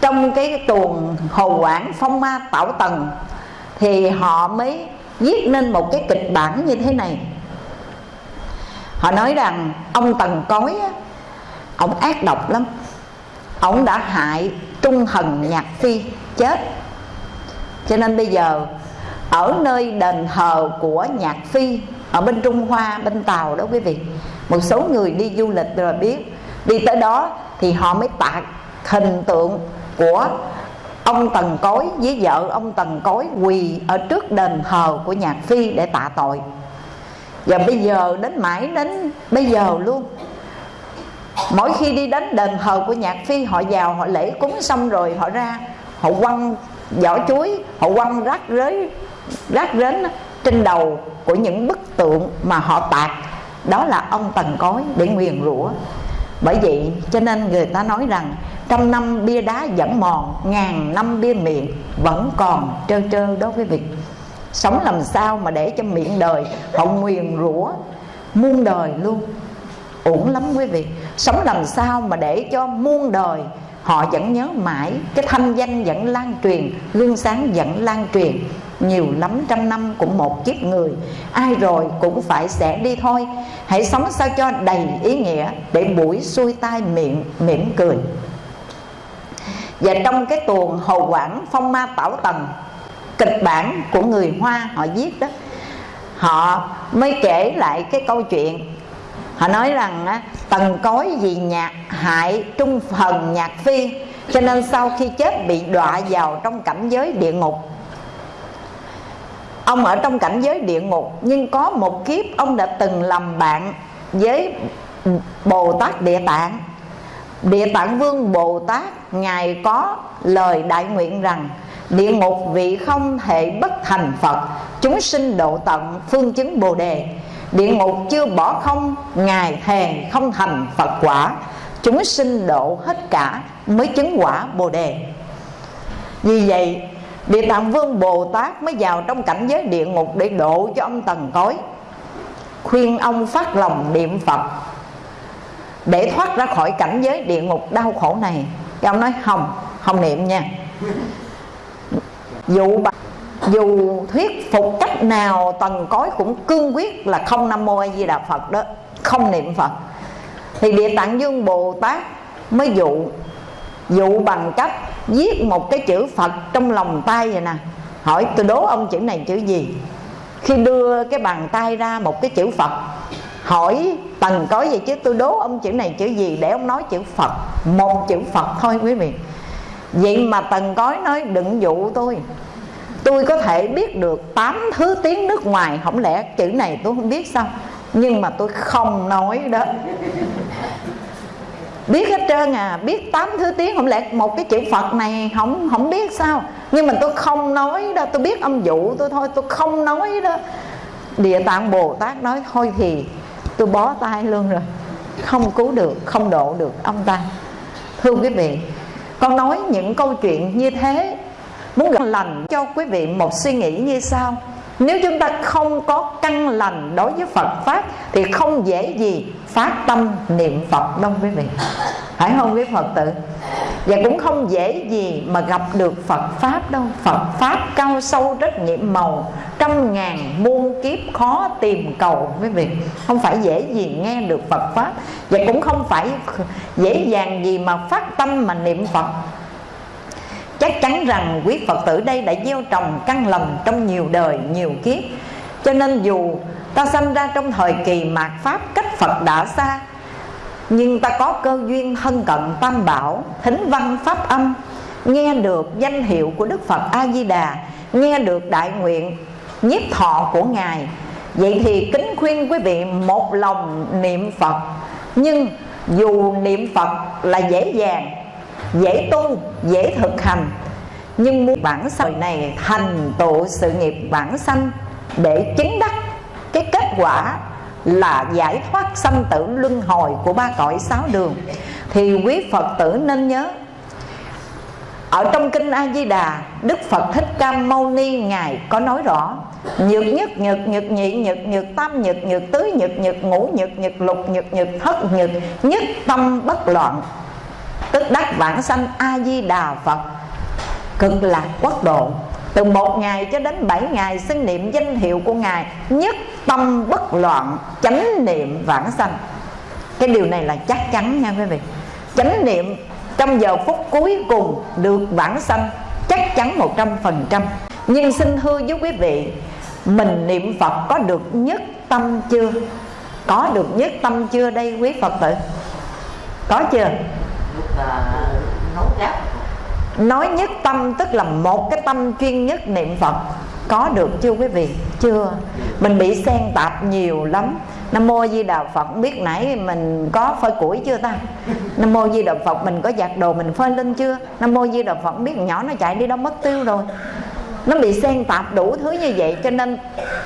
Trong cái tuồng hồ quảng phong ma tảo tần thì họ mới viết nên một cái kịch bản như thế này. Họ nói rằng ông tần cối á, ông ác độc lắm. Ông đã hại trung thần nhạc phi chết. Cho nên bây giờ ở nơi đền thờ của nhạc phi ở bên trung hoa, bên tàu đó quý vị. Một số người đi du lịch rồi biết. Đi tới đó thì họ mới tạc hình tượng của ông tần cối với vợ ông tần cối quỳ ở trước đền thờ của nhạc phi để tạ tội. Và bây giờ đến mãi đến bây giờ luôn. Mỗi khi đi đến đền thờ của nhạc phi, họ vào, họ lễ cúng xong rồi họ ra, họ quăng vỏ chuối, họ quăng rác rới rác rến trên đầu của những bức tượng mà họ tạc. Đó là ông tần cối để nguyền rủa. Bởi vậy, cho nên người ta nói rằng, trăm năm bia đá vẫn mòn, ngàn năm bia miệng vẫn còn trơ trơ đó quý vị sống làm sao mà để cho miệng đời họ nguyền rủa, muôn đời luôn. Uổng lắm quý vị. Sống làm sao mà để cho muôn đời họ vẫn nhớ mãi. Cái thanh danh vẫn lan truyền gương sáng vẫn lan truyền nhiều lắm trăm năm cũng một kiếp người. Ai rồi cũng phải sẽ đi thôi. Hãy sống sao cho đầy ý nghĩa để buổi xuôi tai miệng mỉm cười. Và trong cái tuồng hồ quảng phong ma tảo tần kịch bản của người hoa họ viết đó họ mới kể lại cái câu chuyện. Họ nói rằng á, tần cối vì nhạc hại trung phần nhạc phi cho nên sau khi chết bị đọa vào trong cảnh giới địa ngục ông ở trong cảnh giới địa ngục, nhưng có một kiếp ông đã từng làm bạn với bồ tát địa tạng. Địa tạng vương bồ tát, ngài có lời đại nguyện rằng, địa ngục vị không thể bất thành phật, chúng sinh độ tận phương chứng bồ đề. Địa ngục chưa bỏ không, ngài thề không thành phật quả. Chúng sinh độ hết cả mới chứng quả bồ đề. Vì vậy địa tạng vương bồ tát mới vào trong cảnh giới địa ngục để độ cho ông tần cối. Khuyên ông phát lòng niệm phật để thoát ra khỏi cảnh giới địa ngục đau khổ này. Thì ông nói, không không niệm nha. Dù dù thuyết phục cách nào, tần cối cũng cương quyết là không nam mô a di đà phật đó, không niệm phật. Thì địa tạng dương bồ tát mới dụ dụ bằng cách viết một cái chữ phật trong lòng tay vậy nè. Hỏi, tôi đố ông chữ này chữ gì? Khi đưa cái bàn tay ra một cái chữ phật, hỏi, tần có gì chứ? Tôi đố ông chữ này chữ gì để ông nói chữ phật? Một chữ phật thôi quý vị. Vậy mà tần Cói nói đừng dụ tôi. Tôi có thể biết được tám thứ tiếng nước ngoài không lẽ chữ này tôi không biết sao? Nhưng mà tôi không nói đó biết hết trơn à biết tám thứ tiếng không lẽ một cái chữ phật này không không biết sao? Nhưng mà tôi không nói đó, tôi biết âm dụ tôi thôi, tôi không nói đó. Địa tạng bồ tát nói thôi thì tôi bó tay luôn rồi. Không cứu được, không độ được ông ta. Thưa quý vị, con nói những câu chuyện như thế, muốn gặp lành cho quý vị một suy nghĩ như sau nếu chúng ta không có căn lành đối với Phật Pháp, Thì không dễ gì phát tâm niệm Phật đâu quý vị. Phải không quý Phật tử? Và cũng không dễ gì mà gặp được Phật Pháp đâu. Phật Pháp cao sâu rất nhiệm màu, Trăm ngàn muôn kiếp khó tìm cầu quý vị. Không phải dễ gì nghe được Phật Pháp, Và cũng không phải dễ dàng gì mà phát tâm mà niệm Phật chắc chắn rằng quý Phật tử đây đã gieo trồng căn lành trong nhiều đời, nhiều kiếp. Cho nên dù ta sinh ra trong thời kỳ mạt Pháp cách Phật đã xa, nhưng ta có cơ duyên thân cận tam bảo, thính văn pháp âm, nghe được danh hiệu của Đức Phật A Di Đà nghe được đại nguyện nhiếp thọ của ngài. Vậy thì kính khuyên quý vị một lòng niệm Phật. Nhưng dù niệm Phật là dễ dàng dễ tu, dễ thực hành. Nhưng muốn bản sanh này, thành tựu sự nghiệp bản sanh để chứng đắc, cái kết quả là giải thoát sanh tử luân hồi của ba cõi sáu đường, thì quý phật tử nên nhớ. Ở trong kinh a di đà đức phật thích ca mâu ni ngài có nói rõ, nhược nhất, nhược nhược nhị, nhược nhược tam, nhược nhược tứ, nhược nhược ngũ, nhược nhược lục, nhược nhược thất, nhược nhất tâm bất loạn tức đắc vãng sanh a di đà phật. Cực lạc quốc độ. Từ một ngày cho đến bảy ngày xin niệm danh hiệu của ngài nhất tâm bất loạn, chánh niệm vãng sanh. Cái điều này là chắc chắn nha quý vị. Chánh niệm trong giờ phút cuối cùng được vãng sanh chắc chắn một trăm phần trăm. Nhưng xin thưa với quý vị, mình niệm phật có được nhất tâm chưa? Có được nhất tâm chưa đây quý phật tử? Có chưa? Nói nhất tâm, tức là một cái tâm chuyên nhất niệm phật. Có được chưa quý vị? Chưa. Mình bị xen tạp nhiều lắm. Nam mô di đà phật, biết nãy mình có phơi củi chưa ta? Nam mô di đà phật, mình có giặt đồ mình phơi lên chưa? Nam mô di đà phật, biết nhỏ nó chạy đi đâu mất tiêu rồi nó bị xen tạp đủ thứ như vậy cho nên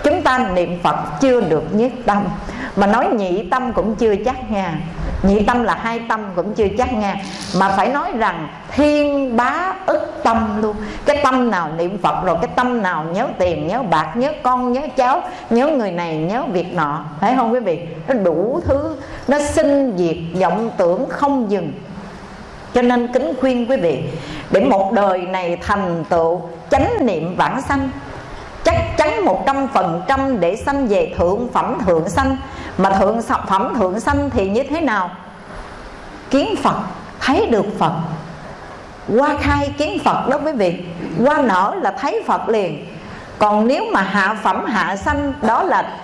chúng ta niệm phật chưa được nhất tâm. Mà nói nhị tâm cũng chưa chắc nha. Nhị tâm là hai tâm cũng chưa chắc nha. Mà phải nói rằng thiên bá ức tâm luôn. Cái tâm nào niệm phật rồi, cái tâm nào nhớ tiền, nhớ bạc, nhớ con, nhớ cháu, nhớ người này, nhớ việc nọ. Phải không quý vị? Nó đủ thứ. Nó sinh diệt vọng tưởng không dừng. Cho nên kính khuyên quý vị, để một đời này thành tựu chánh niệm vãng sanh. Chắc chắn một trăm phần trăm để sanh về thượng phẩm thượng sanh. Mà thượng phẩm thượng sanh thì như thế nào? Kiến phật, thấy được phật. Qua khai kiến phật đó quý vị qua nở là thấy phật liền. Còn nếu mà hạ phẩm, hạ sanh, đó là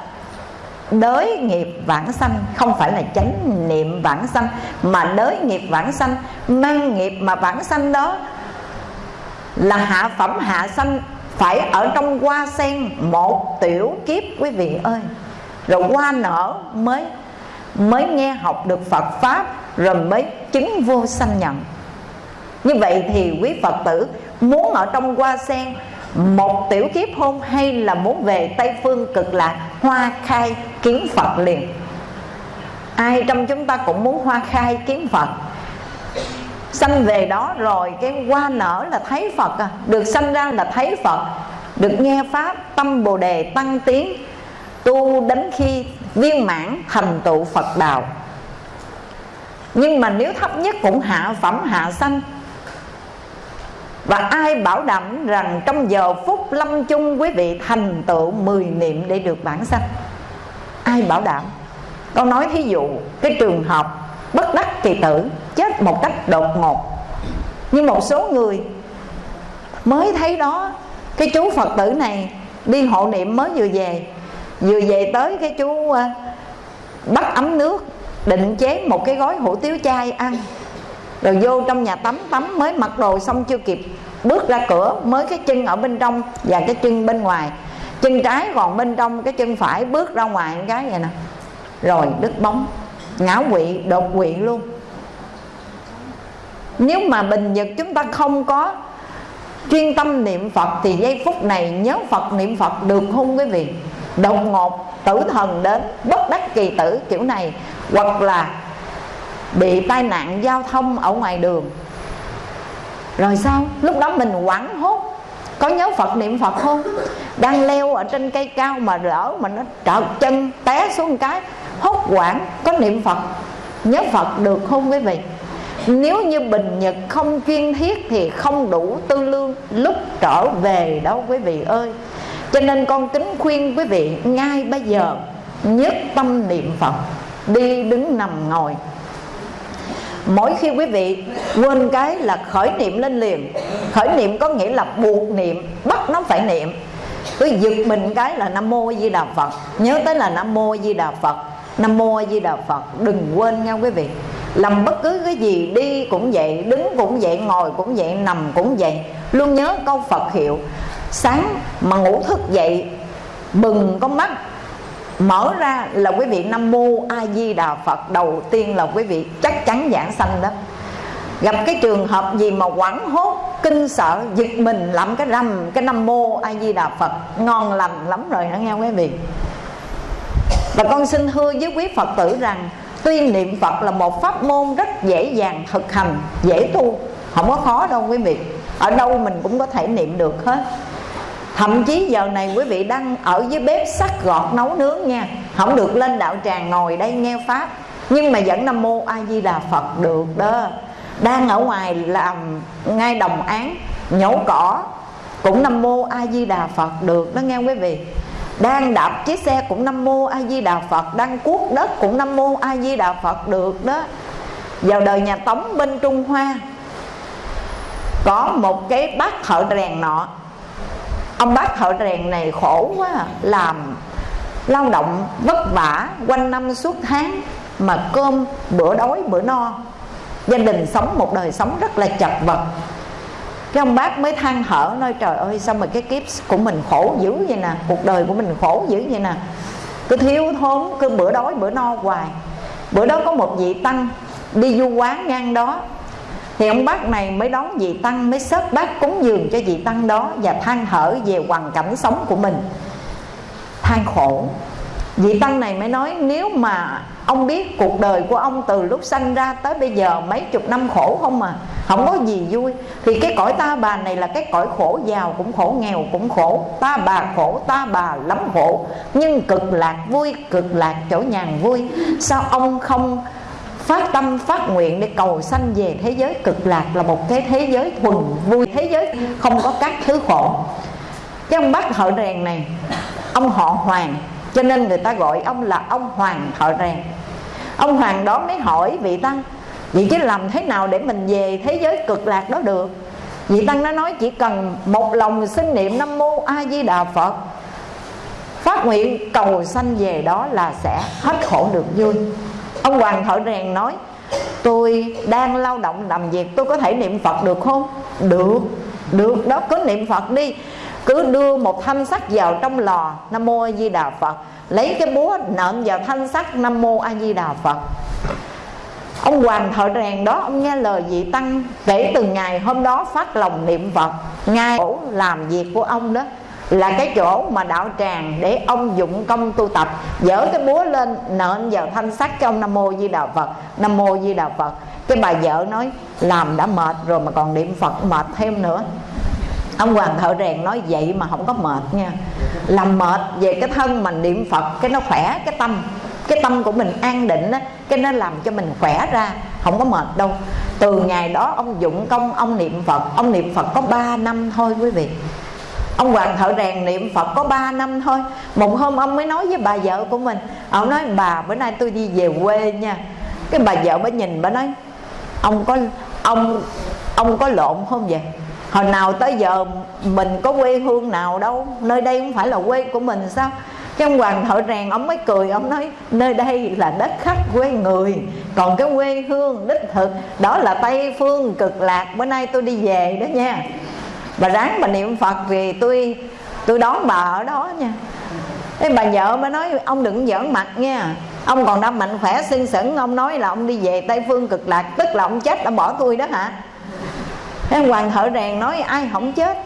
đới nghiệp vãng sanh, không phải là chánh niệm vãng sanh. Mà đới nghiệp vãng sanh, mang nghiệp mà vãng sanh đó là hạ phẩm hạ sanh, phải ở trong hoa sen một tiểu kiếp, quý vị ơi. Rồi hoa nở mới mới nghe học được Phật pháp, rồi mới chứng vô sanh nhận. Như vậy thì quý Phật tử, muốn ở trong hoa sen một tiểu kiếp hôn hay là muốn về Tây Phương cực lạc, hoa khai kiến Phật liền. Ai trong chúng ta cũng muốn hoa khai kiến Phật? Sanh về đó rồi cái qua nở là thấy Phật à. Được sanh ra là thấy Phật. Được nghe pháp, tâm bồ đề tăng tiến tu đến khi viên mãn thành tựu Phật đạo. Nhưng mà nếu thấp nhất cũng hạ phẩm, hạ sanh. Và ai bảo đảm rằng trong giờ phút lâm chung quý vị thành tựu 10 niệm để được bản sanh? Ai bảo đảm? Con nói thí dụ, cái trường hợp bất đắc kỳ tử một cách đột ngột. Nhưng một số người mới thấy đó, cái chú phật tử này đi hộ niệm mới vừa về vừa về tới cái chú ờ, bắt ấm nước, định chế một cái gói hủ tiếu chay ăn. Rồi vô trong nhà tắm tắm mới mặc đồ xong chưa kịp, bước ra cửa mới cái chân ở bên trong và cái chân bên ngoài. Chân trái còn bên trong, cái chân phải bước ra ngoài cái vậy nè. Rồi đứt bóng, ngã quỵ, đột quỵ luôn nếu mà bình nhật chúng ta không có chuyên tâm niệm phật thì giây phút này nhớ phật, niệm phật được không quý vị? Đột ngột tử thần đến, bất đắc kỳ tử, kiểu này. Hoặc là bị tai nạn giao thông ở ngoài đường. Rồi sao? Lúc đó mình quảng hốt. Có nhớ phật, niệm phật không? Đang leo ở trên cây cao mà rỡ mà nó trợt chân té xuống cái, hốt quảng có niệm phật, nhớ phật được không quý vị? Nếu như bình nhật không chuyên thiết thì không đủ tư lương lúc trở về đâu quý vị ơi. Cho nên con kính khuyên quý vị ngay bây giờ, nhất tâm niệm phật, đi đứng nằm ngồi. Mỗi khi quý vị quên cái là khởi niệm lên liền. Khởi niệm có nghĩa là buộc niệm, bắt nó phải niệm. Cứ giật mình cái là nam mô di đà phật. Nhớ tới là nam mô di đà phật, nam mô di đà phật, đừng quên nha quý vị làm bất cứ cái gì, đi cũng vậy, đứng cũng vậy, ngồi cũng vậy, nằm cũng vậy. Luôn nhớ câu phật hiệu, sáng mà ngủ thức dậy, bừng con mắt. Mở ra là quý vị nam mô a di đà phật, đầu tiên là quý vị chắc chắn giảng sanh đó. Gặp cái trường hợp gì mà quảng hốt, kinh sợ, giật mình làm cái rầm, cái nam mô a di đà phật, ngon lành lắm rồi hả nghe quý vị. Và con xin thưa với quý phật tử rằng tuyên niệm phật là một pháp môn rất dễ dàng thực hành, dễ tu, không có khó đâu quý vị. Ở đâu mình cũng có thể niệm được hết. Thậm chí giờ này quý vị đang ở dưới bếp sắt gọt nấu nướng nha. Không được lên đạo tràng ngồi đây nghe pháp. Nhưng mà vẫn nam mô a di đà phật được đó. Đang ở ngoài làm ngay đồng án, nhổ cỏ, cũng nam mô a di đà phật được đó nghe quý vị đang đạp chiếc xe cũng nam mô a di đà phật, đang cuốc đất cũng nam mô a di đà phật được đó. Vào đời nhà tống bên trung hoa, có một cái bác thợ rèn nọ. Ông bác thợ rèn này khổ quá à, làm lao động vất vả quanh năm suốt tháng, mà cơm bữa đói bữa no. Gia đình sống một đời sống rất là chật vật cái ông bác mới than thở, nói, trời ơi, sao mà cái kiếp của mình khổ dữ vậy nè, cuộc đời của mình khổ dữ vậy nè. Cứ thiếu thốn, cứ bữa đói, bữa no hoài. Bữa đó có một vị tăng đi du quán ngang đó. Thì ông bác này mới đón vị tăng, mới xếp bác cúng dường cho vị tăng đó và than thở về hoàn cảnh sống của mình. Than khổ. Vị tăng này mới nói, nếu mà ông biết cuộc đời của ông từ lúc sanh ra tới bây giờ mấy chục năm khổ không mà không có gì vui. Thì cái cõi ta bà này là cái cõi khổ giàu, cũng khổ nghèo, cũng khổ. Ta bà khổ, ta bà lắm khổ. Nhưng cực lạc vui, cực lạc chỗ nhàn vui. Sao ông không phát tâm, phát nguyện để cầu sanh về thế giới cực lạc là một cái thế giới thuần vui, thế giới không có các thứ khổ? Cái ông bác thợ rèn này, ông họ hoàng, cho nên người ta gọi ông là ông hoàng thợ rèn ông hoàng đó mới hỏi vị tăng vậy chứ làm thế nào để mình về thế giới cực lạc đó được? Vị tăng nó nói, chỉ cần một lòng sinh niệm nam mô a di đà phật, phát nguyện cầu sanh về đó là sẽ hết khổ được vui. Ông hoàng thợ rèn nói, tôi đang lao động làm việc, tôi có thể niệm phật được không? Được được đó, cứ niệm phật đi. Cứ đưa một thanh sắt vào trong lò nam mô a di đà phật lấy cái búa nện vào thanh sắt nam mô a di đà phật. Ông hoàng thợ rèn đó, ông nghe lời vị tăng kể từ ngày hôm đó phát lòng niệm phật. Ngay chỗ làm việc của ông đó là cái chỗ mà đạo tràng để ông dụng công tu tập, dở cái búa lên nện vào thanh sắt cho ông nam mô di đà phật. Nam mô di đà phật. Cái bà vợ nói, làm đã mệt rồi mà còn niệm phật mệt thêm nữa ông hoàng thợ rèn nói vậy mà không có mệt nha. Làm mệt về cái thân mình niệm phật, cái nó khỏe, cái tâm cái tâm của mình an định á, cái nó làm cho mình khỏe ra, không có mệt đâu. Từ ngày đó ông dụng công, ông niệm phật, ông niệm phật có 3 năm thôi quý vị. Ông hoàng thợ rèn niệm phật có 3 năm thôi. Một hôm ông mới nói với bà vợ của mình, ông nói, bà, bữa nay tôi đi về quê nha. Cái bà vợ bà nhìn, bà nói, ông có, ông ông có lộn không vậy? Hồi nào tới giờ mình có quê hương nào đâu, nơi đây không phải là quê của mình sao? Cái ông hoàng thợ rèn, ông mới cười, ông nói, nơi đây là đất khách quê người, còn cái quê hương đích thực, đó là tây phương cực lạc, bữa nay tôi đi về đó nha. Bà ráng bà niệm phật thì tôi tôi đón bà ở đó nha. Cái bà vợ mới nói, ông đừng giỡn mặt nha, ông còn đang mạnh khỏe xinh xẩn ông nói là ông đi về tây phương cực lạc, tức là ông chết đã bỏ tôi đó hả? Thế hoàng thợ rèn nói ai không chết.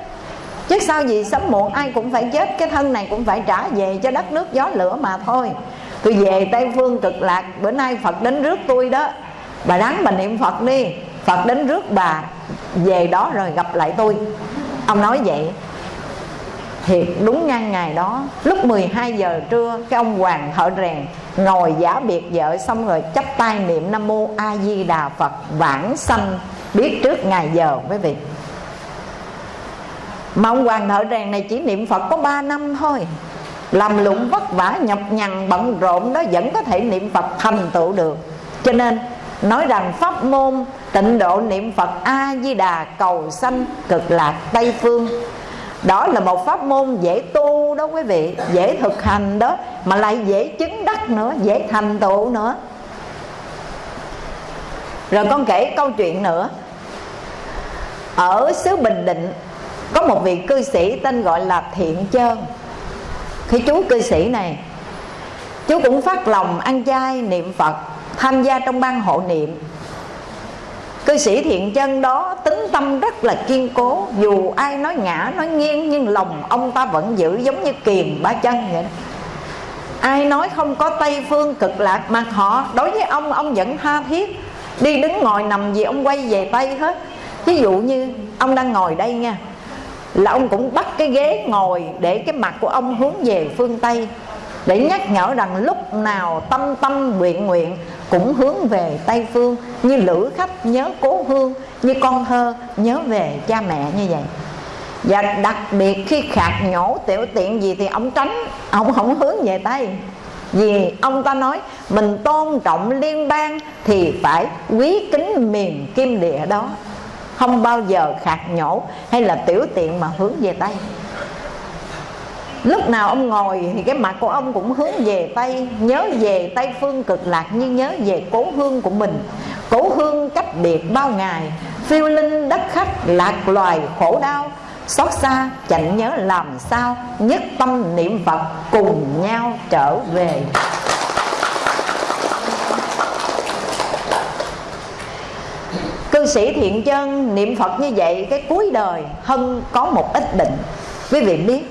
Chứ sao gì sớm muộn ai cũng phải chết, Cái thân này cũng phải trả về cho đất nước gió lửa mà thôi. Tôi về Tây Phương cực lạc, Bữa nay Phật đến rước tôi đó. Bà ráng bà niệm Phật đi, Phật đến rước bà, Về đó rồi gặp lại tôi. Ông nói vậy. Thiệt đúng ngang ngày đó, Lúc 12 giờ trưa, Cái ông hoàng thợ rèn Ngồi giả biệt vợ Xong rồi chắp tay niệm Nam Mô A Di Đà Phật Vãng sanh biết trước ngày giờ, quý vị. Mà ông hoàng thợ rèn này chỉ niệm phật có 3 năm thôi. Làm lụng vất vả, nhọc nhằn, bận rộn đó vẫn có thể niệm phật thành tựu được. Cho nên, nói rằng pháp môn, tịnh độ niệm phật a di đà cầu sanh, cực lạc, tây phương. Đó là một pháp môn dễ tu đó quý vị, dễ thực hành đó, mà lại dễ chứng đắc nữa, dễ thành tựu nữa. Rồi con kể câu chuyện nữa ở xứ bình định, có một vị cư sĩ tên gọi là thiện chơn. Khi chú cư sĩ này, chú cũng phát lòng ăn chay niệm phật, tham gia trong ban hộ niệm. Cư sĩ thiện chân đó tính tâm rất là kiên cố, dù ai nói ngã, nói nghiêng, nhưng lòng ông ta vẫn giữ giống như kiềm ba chân vậy. Đó. ai nói không có tây phương cực lạc mà họ đối với ông ông vẫn tha thiết. Đi đứng ngồi nằm gì ông quay về tây hết ví dụ như ông đang ngồi đây nha, là ông cũng bắt cái ghế ngồi để cái mặt của ông hướng về phương tây, để nhắc nhở rằng lúc nào tâm tâm nguyện nguyện cũng hướng về tây phương, như lữ khách nhớ cố hương, như con thơ nhớ về cha mẹ như vậy. Và đặc biệt khi khạc nhổ tiểu tiện gì thì ông tránh, ông không hướng về tây. Vì ông ta nói mình tôn trọng liên bang thì phải quý kính miền kim địa đó không bao giờ khạc nhổ hay là tiểu tiện mà hướng về tây. Lúc nào ông ngồi thì cái mặt của ông cũng hướng về tây, nhớ về tây phương cực lạc như nhớ về cố hương của mình. Cố hương cách biệt bao ngày, phiêu linh đất khách lạc loài khổ đau. Xót xa chạnh nhớ làm sao, nhất tâm niệm phật cùng nhau trở về. Cư sĩ thiện chân niệm phật như vậy cái cuối đời hân có một ít bệnh. Quý vị biết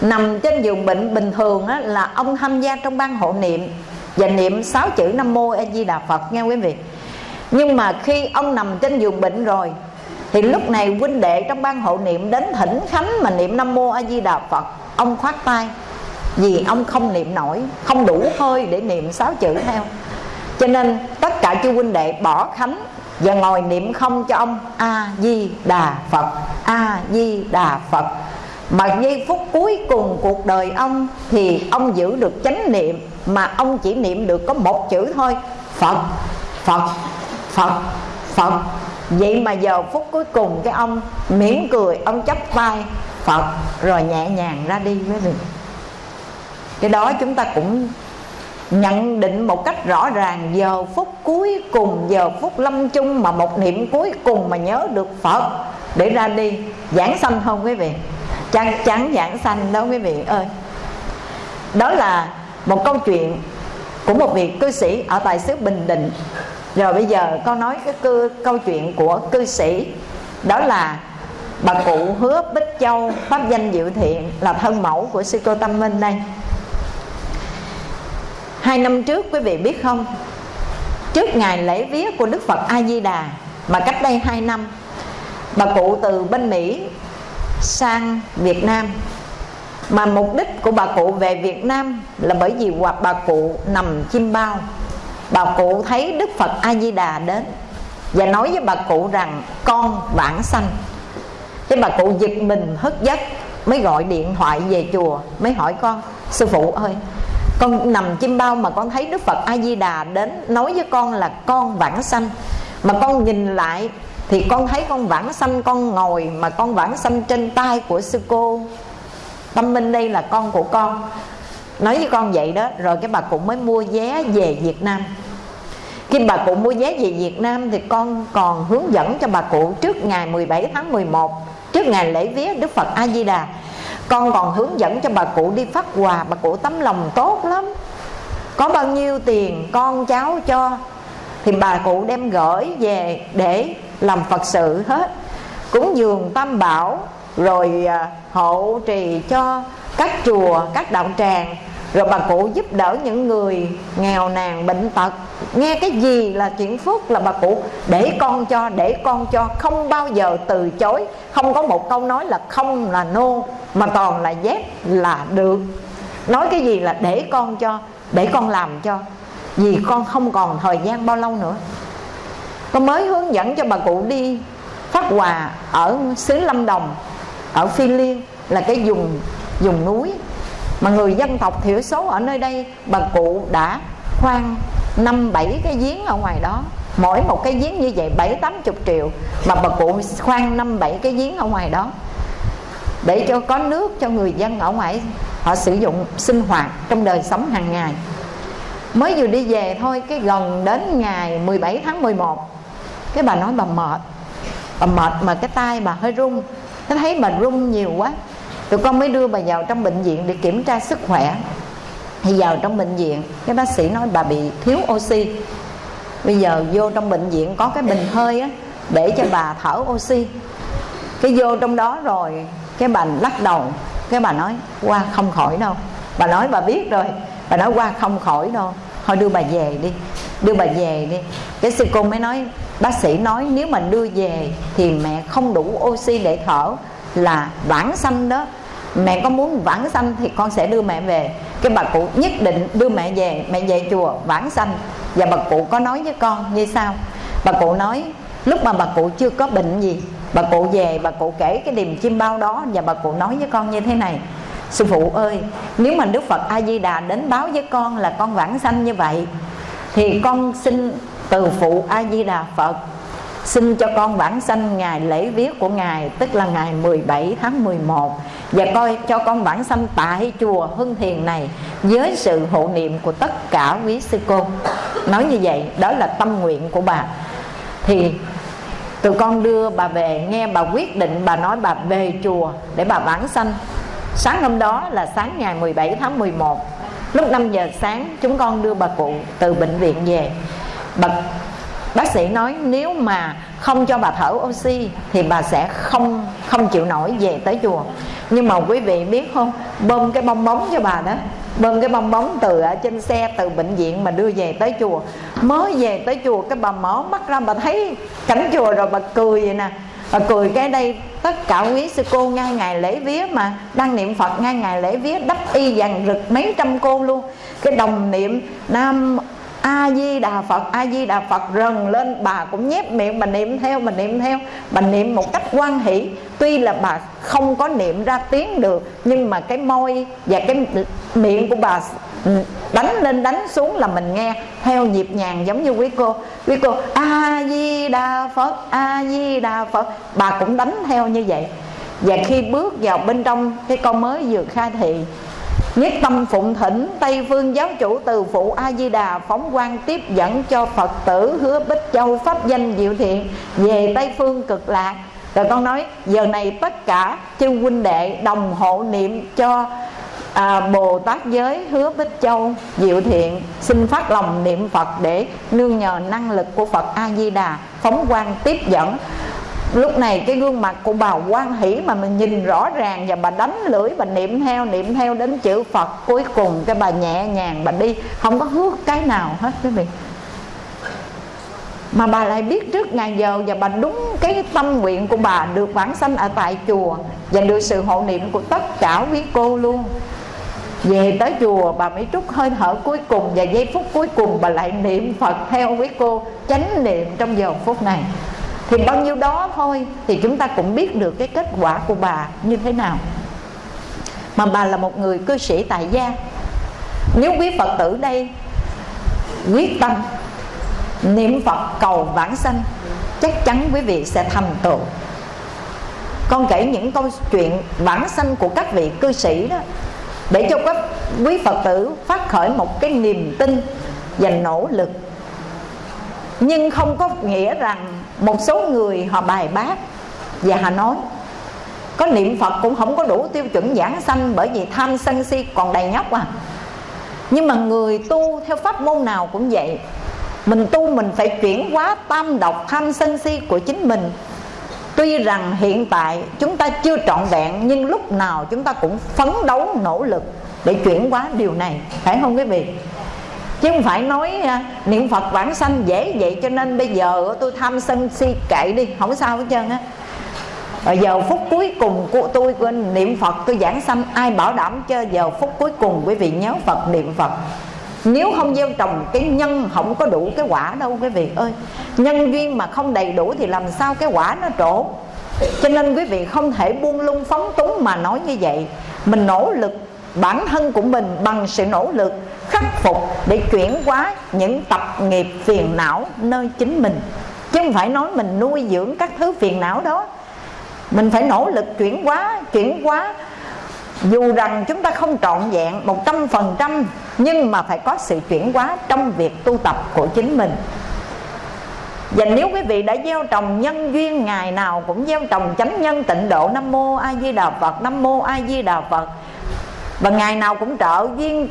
nằm trên giường bệnh bình thường á, là ông tham gia trong ban hộ niệm và niệm sáu chữ nam mô a di đà phật nghe quý vị. Nhưng mà khi ông nằm trên giường bệnh rồi thì lúc này huynh đệ trong ban hộ niệm đến thỉnh khánh mà niệm nam mô a di đà phật. Ông khoát tay vì ông không niệm nổi không đủ hơi để niệm sáu chữ theo. Cho nên tất cả chư huynh đệ bỏ khánh và ngồi niệm không cho ông a di đà phật. A di đà phật. Mà giây phút cuối cùng cuộc đời ông thì ông giữ được chánh niệm, mà ông chỉ niệm được có một chữ thôi, phật phật phật phật. Vậy mà giờ phút cuối cùng cái ông mỉm cười, ông chắp tay phật, rồi nhẹ nhàng ra đi với mình. Cái đó chúng ta cũng nhận định một cách rõ ràng giờ phút cuối cùng giờ phút lâm chung mà một niệm cuối cùng mà nhớ được phật. Để ra đi giảng sanh không quý vị? Chắc chắn giảng sanh đó quý vị ơi. Đó là một câu chuyện của một vị cư sĩ ở tại xứ bình định. Rồi bây giờ con nói cái cư, câu chuyện của cư sĩ. Đó là bà cụ hứa bích châu pháp danh diệu thiện là thân mẫu của sư cô tâm minh đây hai năm trước, quý vị biết không? Trước ngày lễ vía của đức phật a di đà mà cách đây hai năm, bà cụ từ bên mỹ sang việt nam. Mà mục đích của bà cụ về việt nam là bởi vì hoặc bà cụ nằm chim bao. Bà cụ thấy đức phật a di đà đến và nói với bà cụ rằng, con vãng sanh. Cái bà cụ giật mình, hất giấc, mới gọi điện thoại về chùa, mới hỏi con, sư phụ ơi con nằm chim bao mà con thấy đức phật a di đà đến nói với con là con vãng sanh. Mà con nhìn lại thì con thấy con vãng sanh, con ngồi mà con vãng sanh trên tay của sư cô. Tâm minh đây là con của con. Nói với con vậy đó, rồi cái bà cụ mới mua vé về việt nam. Khi bà cụ mua vé về Việt Nam thì con còn hướng dẫn cho bà cụ trước ngày 17 tháng 11 trước ngày lễ vía Đức Phật A Di Đà con còn hướng dẫn cho bà cụ đi phát quà. Bà cụ tấm lòng tốt lắm. Có bao nhiêu tiền con cháu cho? Thì bà cụ đem gửi về để làm phật sự hết. Cúng dường tam bảo, rồi à, hộ trì cho các chùa, các đạo tràng rồi bà cụ giúp đỡ những người nghèo nàn bệnh tật. Nghe cái gì là chuyện phước là bà cụ để con cho, để con cho. Không bao giờ từ chối. Không có một câu nói là không là nô mà toàn là dép là được. Nói cái gì là để con cho, để con làm cho. Vì con không còn thời gian bao lâu nữa. Con mới hướng dẫn cho bà cụ đi phát quà ở xứ lâm đồng, ở phi liên, là cái vùng vùng núi mà người dân tộc thiểu số ở nơi đây, bà cụ đã khoan năm bảy cái giếng ở ngoài đó. Mỗi một cái giếng như vậy bảy tám chục triệu, mà bà cụ khoan năm bảy cái giếng ở ngoài đó. Để cho có nước cho người dân ở ngoài, họ sử dụng sinh hoạt trong đời sống hàng ngày. Mới vừa đi về thôi, cái gần đến ngày 17 tháng 11 cái bà nói bà mệt. Bà mệt mà cái tay bà hơi run nó thấy bà run nhiều quá tụi con mới đưa bà vào trong bệnh viện để kiểm tra sức khỏe. Thì vào trong bệnh viện, cái bác sĩ nói bà bị thiếu oxy. Bây giờ vô trong bệnh viện có cái bình hơi á, để cho bà thở oxy. Cái vô trong đó rồi, cái bà lắc đầu. Cái bà nói, qua không khỏi đâu. Bà nói, bà biết rồi. Bà nói, qua không khỏi đâu. Thôi đưa bà về đi. Đưa bà về đi. Cái sư cô mới nói, bác sĩ nói nếu mà đưa về thì mẹ không đủ oxy để thở là vãng sanh đó mẹ có muốn vãng sanh thì con sẽ đưa mẹ về. Cái bà cụ nhất định đưa mẹ về mẹ về chùa vãng sanh. Và bà cụ có nói với con như sao bà cụ nói, lúc mà bà cụ chưa có bệnh gì, bà cụ về, bà cụ kể cái điềm chim bao đó và bà cụ nói với con như thế này. Sư phụ ơi, nếu mà đức phật a di đà đến báo với con là con vãng sanh như vậy, thì con xin từ phụ a di đà phật xin cho con vãng sanh ngày lễ viết của ngài, tức là ngày 17 tháng 11 và coi cho con vãng sanh tại chùa Hưng Thiền này với sự hộ niệm của tất cả quý sư cô. Nói như vậy, đó là tâm nguyện của bà. Thì tụi con đưa bà về, nghe bà quyết định bà nói bà về chùa để bà vãng sanh. Sáng hôm đó là sáng ngày 17 tháng 11 lúc 5 giờ sáng, chúng con đưa bà cụ từ bệnh viện về. Bà bác sĩ nói nếu mà không cho bà thở oxy thì bà sẽ không không chịu nổi về tới chùa. Nhưng mà quý vị biết không? Bơm cái bong bóng cho bà đó. Bơm cái bong bóng từ ở trên xe, từ bệnh viện mà đưa về tới chùa. Mới về tới chùa, cái bà mở mắt ra, bà thấy cảnh chùa rồi, bà cười vậy nè. Bà cười cái đây, tất cả quý sư cô ngay ngày lễ vía mà, đang niệm phật ngay ngày lễ vía, đắp y vàng rực mấy trăm cô luôn. Cái đồng niệm nam a di đà phật, a di đà phật rần lên, bà cũng nhép miệng, bà niệm theo, bà niệm theo. Bà niệm một cách quan hỷ. Tuy là bà không có niệm ra tiếng được, nhưng mà cái môi và cái miệng của bà đánh lên, đánh xuống là mình nghe theo nhịp nhàng giống như quý cô. Quý cô, a di đà phật, a di đà phật. Bà cũng đánh theo như vậy. Và khi bước vào bên trong, cái con mới vừa khai thị Nhất tâm phụng thỉnh Tây phương giáo chủ từ phụ A-di-đà Phóng quan tiếp dẫn cho Phật tử Hứa Bích Châu Pháp danh diệu thiện Về Tây phương cực lạc. Rồi con nói giờ này tất cả chư huynh đệ đồng hộ niệm cho à, Bồ Tát giới hứa Bích Châu Diệu Thiện xin phát lòng niệm Phật để nương nhờ năng lực của Phật A Di Đà phóng quang tiếp dẫn lúc này cái gương mặt của bà quan hỷ mà mình nhìn rõ ràng và bà đánh lưỡi, bà niệm theo niệm theo đến chữ phật. Cuối cùng cái bà nhẹ nhàng, bà đi. Không có hước cái nào hết quý vị. Mà bà lại biết trước ngày giờ và bà đúng cái tâm nguyện của bà được vãng sanh ở tại chùa và được sự hộ niệm của tất cả quý cô luôn. Về tới chùa, bà mới trút hơi thở cuối cùng và giây phút cuối cùng bà lại niệm phật theo quý cô, chánh niệm trong giờ phút này thì bao nhiêu đó thôi thì chúng ta cũng biết được cái kết quả của bà như thế nào. Mà bà là một người cư sĩ tại gia. Nếu quý phật tử đây quyết tâm niệm phật cầu vãng sanh, chắc chắn quý vị sẽ thành tựu. Con kể những câu chuyện vãng sanh của các vị cư sĩ đó, để cho các quý phật tử phát khởi một cái niềm tin và nỗ lực. Nhưng không có nghĩa rằng một số người họ bài bác và họ nói, có niệm phật cũng không có đủ tiêu chuẩn giảng sanh bởi vì tham sân si còn đầy nhóc à. Nhưng mà người tu theo pháp môn nào cũng vậy. Mình tu mình phải chuyển hóa tam độc tham sân si của chính mình. Tuy rằng hiện tại chúng ta chưa trọn vẹn, nhưng lúc nào chúng ta cũng phấn đấu nỗ lực để chuyển hóa điều này. Phải không quý vị? Chứ không phải nói à, niệm phật vãng sanh dễ vậy cho nên bây giờ tôi tham sân si kệ đi, không sao hết trơn á. Và giờ phút cuối cùng của tôi quên niệm phật, tôi giảng sanh, ai bảo đảm cho giờ phút cuối cùng quý vị nhớ phật, niệm phật? Nếu không gieo trồng cái nhân không có đủ cái quả đâu quý vị ơi. Nhân duyên mà không đầy đủ thì làm sao cái quả nó trổ? Cho nên quý vị không thể buông lung phóng túng mà nói như vậy. Mình nỗ lực, bản thân của mình bằng sự nỗ lực khắc phục để chuyển hóa những tập nghiệp phiền não nơi chính mình. Chứ không phải nói mình nuôi dưỡng các thứ phiền não đó. Mình phải nỗ lực chuyển hóa chuyển hóa. Dù rằng chúng ta không trọn vẹn một trăm phần trăm, nhưng mà phải có sự chuyển hóa trong việc tu tập của chính mình. Và nếu quý vị đã gieo trồng nhân duyên, ngày nào cũng gieo trồng chánh nhân tịnh độ, nam mô a di đà phật, nam mô a di đà phật. Và ngày nào cũng trợ duyên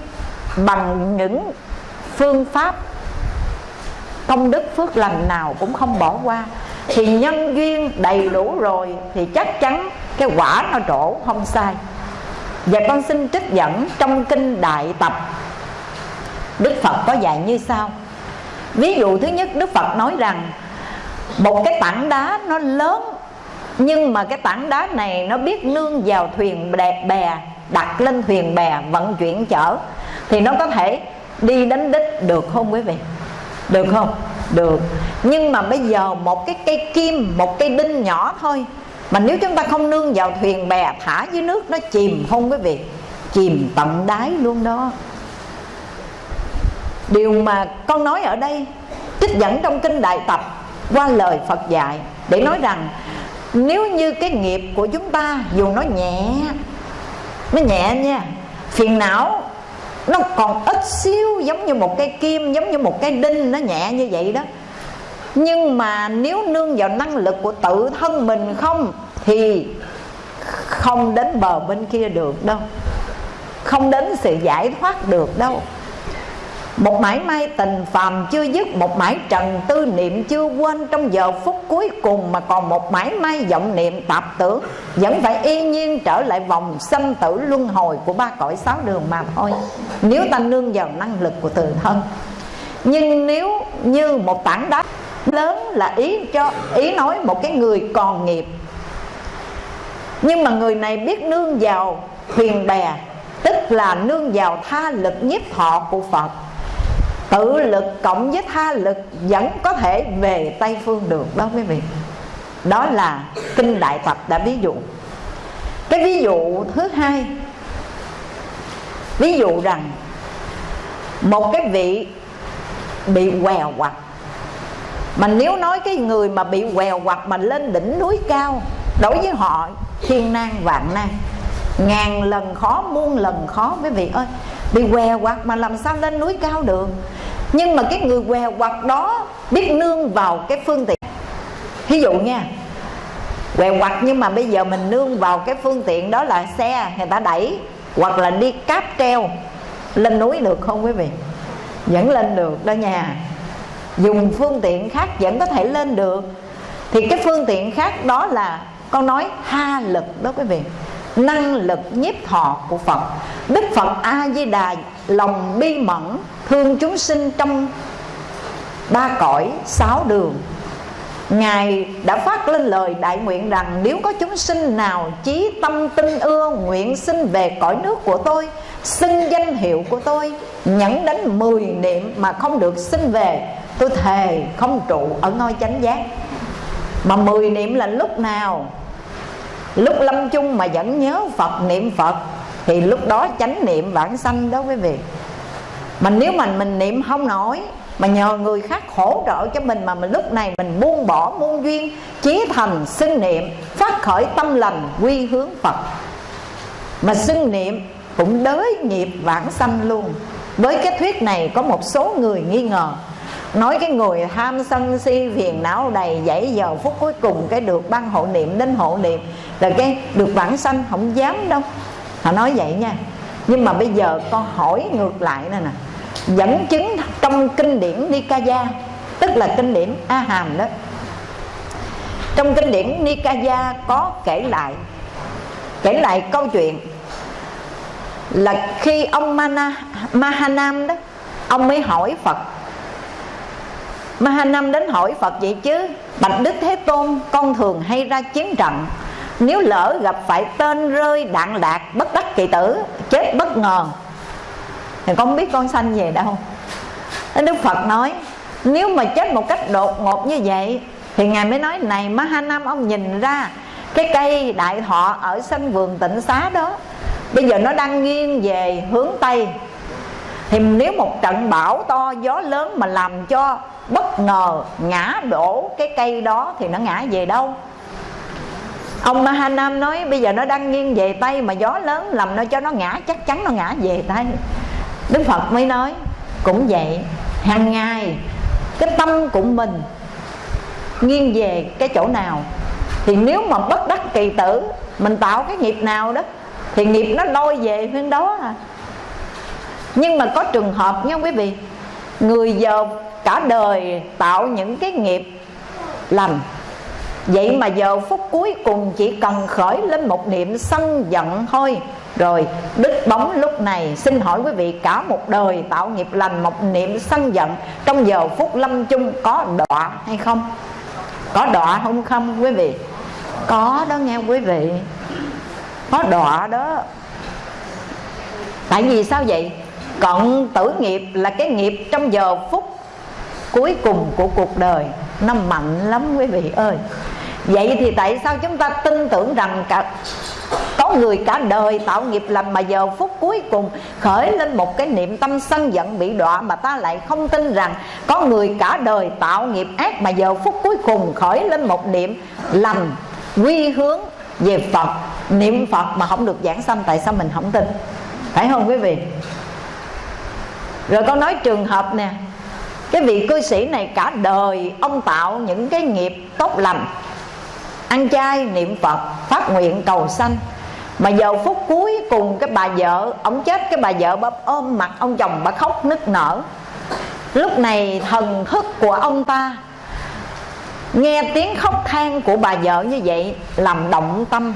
bằng những phương pháp công đức, phước lành nào cũng không bỏ qua. Thì nhân duyên đầy đủ rồi thì chắc chắn cái quả nó trổ không sai. Và con xin trích dẫn trong kinh đại tập, Đức Phật có dạy như sau. Ví dụ thứ nhất, Đức Phật nói rằng, một cái tảng đá nó lớn, nhưng mà cái tảng đá này nó biết nương vào thuyền bè đặt lên thuyền bè vận chuyển chở thì nó có thể đi đến đích được không quý vị? Được không? Được. Nhưng mà bây giờ một cái cây kim, một cây đinh nhỏ thôi, mà nếu chúng ta không nương vào thuyền bè thả dưới nước, nó chìm không quý vị? Chìm tận đáy luôn đó. Điều mà con nói ở đây, trích dẫn trong kinh đại tập, qua lời phật dạy, để nói rằng, nếu như cái nghiệp của chúng ta, dù nó nhẹ nó nhẹ nha, phiền não nó còn ít xíu, giống như một cái kim, giống như một cái đinh nó nhẹ như vậy đó. Nhưng mà nếu nương vào năng lực của tự thân mình không, thì không đến bờ bên kia được đâu. Không đến sự giải thoát được đâu một mãi may tình phàm chưa dứt, Một mãi trần tư niệm chưa quên. Trong giờ phút cuối cùng Mà còn một mãi may vọng niệm tạp tưởng Vẫn phải y nhiên trở lại vòng Sanh tử luân hồi của ba cõi sáu đường mà thôi. Nếu ta nương vào năng lực của tự thân, Nhưng nếu như một tảng đá lớn là ý cho, ý nói một cái người còn nghiệp, nhưng mà người này biết nương vào thuyền bè, tức là nương vào tha lực nhiếp thọ của phật tự lực cộng với tha lực vẫn có thể về tây phương được, đó quý vị. Đó là kinh đại tập đã ví dụ. Cái ví dụ thứ hai, ví dụ rằng một cái vị bị quèo quặt. Mà nếu nói cái người mà bị quèo quặt mà lên đỉnh núi cao, đối với họ thiên nan vạn nan, ngàn lần khó, muôn lần khó, quý vị ơi. Bị què quặt mà làm sao lên núi cao được? Nhưng mà cái người què quặt đó biết nương vào cái phương tiện. Ví dụ nha, què quặt nhưng mà bây giờ mình nương vào cái phương tiện đó là xe, người ta đẩy, hoặc là đi cáp treo, lên núi được không quý vị? Vẫn lên được đó nha. Dùng phương tiện khác vẫn có thể lên được. Thì cái phương tiện khác đó là, con nói ha lực đó quý vị. Năng lực nhiếp thọ của Phật. Đức Phật A Di Đà lòng bi mẫn thương chúng sinh trong ba cõi, sáu đường. Ngài đã phát lên lời đại nguyện rằng, Nếu có chúng sinh nào chí tâm tinh ưa Nguyện sinh về cõi nước của tôi Xưng danh hiệu của tôi, Nhẫn đến 10 niệm mà không được sinh về, Tôi thề không trụ ở ngôi chánh giác. Mà 10 niệm là lúc nào? Lúc lâm chung mà vẫn nhớ phật, niệm phật, thì lúc đó chánh niệm bản sanh đó quý vị mà nếu mà mình niệm không nổi, mà nhờ người khác hỗ trợ cho mình mà mình lúc này mình buông bỏ muôn duyên, chí thành xưng niệm, phát khởi tâm lành, quy hướng phật. Mà xưng niệm cũng đới nghiệp vãng sanh luôn. Với cái thuyết này có một số người nghi ngờ. Nói cái người tham sân si, phiền não đầy dãy giờ phút cuối cùng cái được ban hộ niệm đến hộ niệm là cái được vãng sanh không dám đâu. Họ nói vậy nha. Nhưng mà bây giờ con hỏi ngược lại nè nè dẫn chứng trong kinh điển Nikaya tức là kinh điển A Hàm đó. Trong kinh điển Nikaya có kể lại kể lại câu chuyện là khi ông Mana, Mahanam đó ông mới hỏi Phật. Mahanam đến hỏi Phật vậy chứ Bạch Đức Thế Tôn Con thường hay ra chiến trận. Nếu lỡ gặp phải tên rơi đạn lạc Bất đắc kỳ tử Chết bất ngờ thì con biết con sanh về đâu. Đức Phật nói, Nếu mà chết một cách đột ngột như vậy, Thì Ngài mới nói, Này Mahanam, ông nhìn ra Cái cây đại thọ ở sân vườn tịnh xá đó. Bây giờ nó đang nghiêng về hướng Tây. Thì nếu một trận bão to, gió lớn mà làm cho bất ngờ ngã đổ cái cây đó, thì nó ngã về đâu? Ông Mahanam nói, bây giờ nó đang nghiêng về tây mà gió lớn làm nó cho nó ngã, chắc chắn nó ngã về tây đức phật mới nói, cũng vậy, hàng ngày cái tâm của mình nghiêng về cái chỗ nào? Thì nếu mà bất đắc kỳ tử, mình tạo cái nghiệp nào đó, thì nghiệp nó lôi về phía đó à. Nhưng mà có trường hợp nha quý vị, người giờ cả đời tạo những cái nghiệp lành. Vậy mà giờ phút cuối cùng chỉ cần khởi lên một niệm sân giận thôi rồi, đứt bóng lúc này, xin hỏi quý vị, cả một đời tạo nghiệp lành, một niệm sân giận, trong giờ phút lâm chung có đọa hay không? Có đọa không không quý vị? Có đó nghe quý vị. Có đọa đó. Tại vì sao vậy? Cận tử nghiệp là cái nghiệp trong giờ phút cuối cùng của cuộc đời. Nó mạnh lắm quý vị ơi. Vậy thì tại sao chúng ta tin tưởng rằng cả có người cả đời tạo nghiệp lành mà giờ phút cuối cùng khởi lên một cái niệm tâm sân giận bị đọa mà ta lại không tin rằng có người cả đời tạo nghiệp ác mà giờ phút cuối cùng khởi lên một niệm lành, quy hướng về Phật. Niệm Phật mà không được giảng sanh, tại sao mình không tin? Phải không quý vị? Rồi con nói trường hợp nè, cái vị cư sĩ này cả đời ông tạo những cái nghiệp tốt lành ăn chay niệm phật, phát nguyện cầu sanh. Mà giờ phút cuối cùng cái bà vợ, ông chết, cái bà vợ bà ôm mặt ông chồng, bà khóc nức nở. Lúc này thần thức của ông ta nghe tiếng khóc than của bà vợ như vậy, làm động tâm,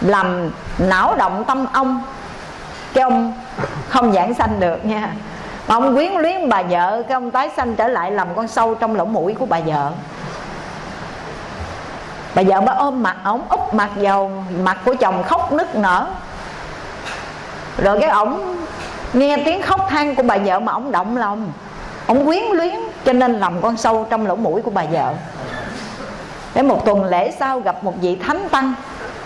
làm não động tâm ông. Cái ông không giảng sanh được nha. Ông quyến luyến bà vợ, cái ông tái sanh trở lại làm con sâu trong lỗ mũi của bà vợ bà vợ bà ôm mặt, ổng úp mặt vào mặt của chồng khóc nức nở. Rồi cái ổng nghe tiếng khóc than của bà vợ mà ổng động lòng. Ổng quyến luyến cho nên làm con sâu trong lỗ mũi của bà vợ. Để một tuần lễ sau gặp một vị thánh tăng.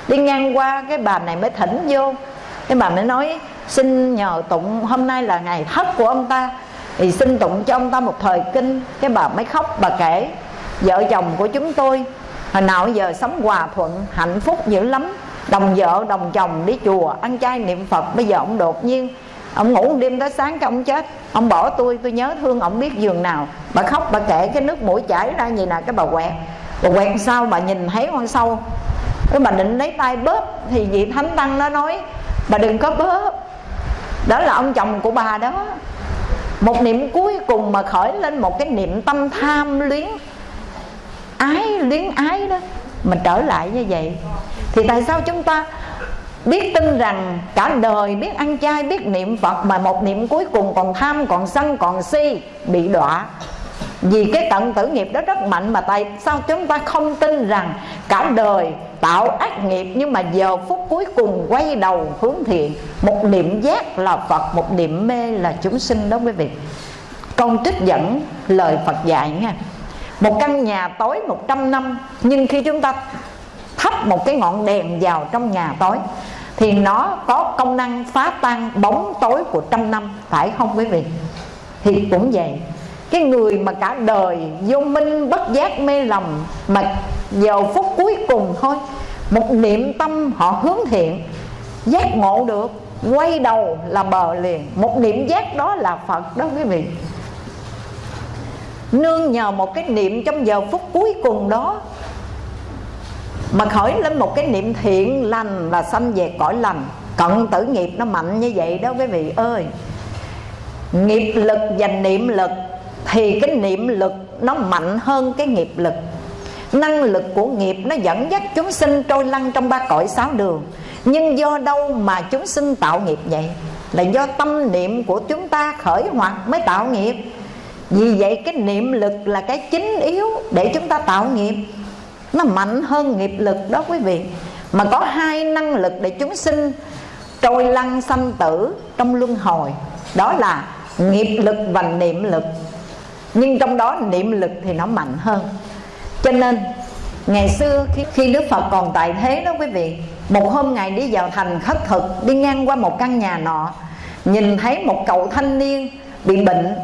Đi ngang qua cái bà này mới thỉnh vô. Cái bà mới nói, xin nhờ tụng, hôm nay là ngày thất của ông ta. Thì xin tụng cho ông ta một thời kinh. Cái bà mới khóc bà kể, vợ chồng của chúng tôi hồi nào giờ sống hòa thuận, hạnh phúc dữ lắm. Đồng vợ, đồng chồng đi chùa, ăn chay niệm phật. Bây giờ ông đột nhiên, ông ngủ đêm tới sáng cái ông chết. Ông bỏ tôi tôi nhớ thương ông biết giường nào. Bà khóc, bà kể cái nước mũi chảy ra gì nè cái bà quẹt. Bà quẹt sao? Bà nhìn thấy con sâu cái bà định lấy tay bóp, thì vị thánh tăng nó nói, bà đừng có bóp. Đó là ông chồng của bà đó. Một niệm cuối cùng mà khởi lên một cái niệm tâm tham luyến ái luyến ái đó. Mà trở lại như vậy, thì tại sao chúng ta biết tin rằng cả đời, biết ăn chay, biết niệm phật mà một niệm cuối cùng còn tham, còn sân, còn si, bị đọa? Vì cái tận tử nghiệp đó rất mạnh mà tại sao chúng ta không tin rằng cả đời tạo ác nghiệp nhưng mà giờ phút cuối cùng quay đầu hướng thiện? Một niệm giác là phật, một niệm mê là chúng sinh đó quý vị. Con trích dẫn lời phật dạy nha một căn nhà tối 100 năm, nhưng khi chúng ta thắp một cái ngọn đèn vào trong nhà tối, thì nó có công năng phá tan bóng tối của trăm năm, phải không quý vị? Thì cũng vậy, cái người mà cả đời vô minh, bất giác, mê lầm, mà vào phút cuối cùng thôi, một niệm tâm họ hướng thiện, giác ngộ được, quay đầu là bờ liền. Một niệm giác đó là phật đó quý vị nương nhờ một cái niệm trong giờ phút cuối cùng đó. Mà khởi lên một cái niệm thiện, lành là sanh về cõi lành. Cận tử nghiệp nó mạnh như vậy đó quý vị ơi. Nghiệp lực và niệm lực, thì cái niệm lực nó mạnh hơn cái nghiệp lực. Năng lực của nghiệp nó dẫn dắt chúng sinh trôi lăn trong ba cõi sáu đường. Nhưng do đâu mà chúng sinh tạo nghiệp vậy? Là do tâm niệm của chúng ta khởi hoạt mới tạo nghiệp vì vậy cái niệm lực là cái chính yếu để chúng ta tạo nghiệp. Nó mạnh hơn nghiệp lực đó quý vị. Mà có hai năng lực để chúng sinh trôi lăn sanh tử trong luân hồi. Đó là nghiệp lực và niệm lực. Nhưng trong đó niệm lực thì nó mạnh hơn. Cho nên ngày xưa khi, khi đức phật còn tại thế đó quý vị một hôm ngài đi vào thành khất thực đi ngang qua một căn nhà nọ nhìn thấy một cậu thanh niên bị bệnh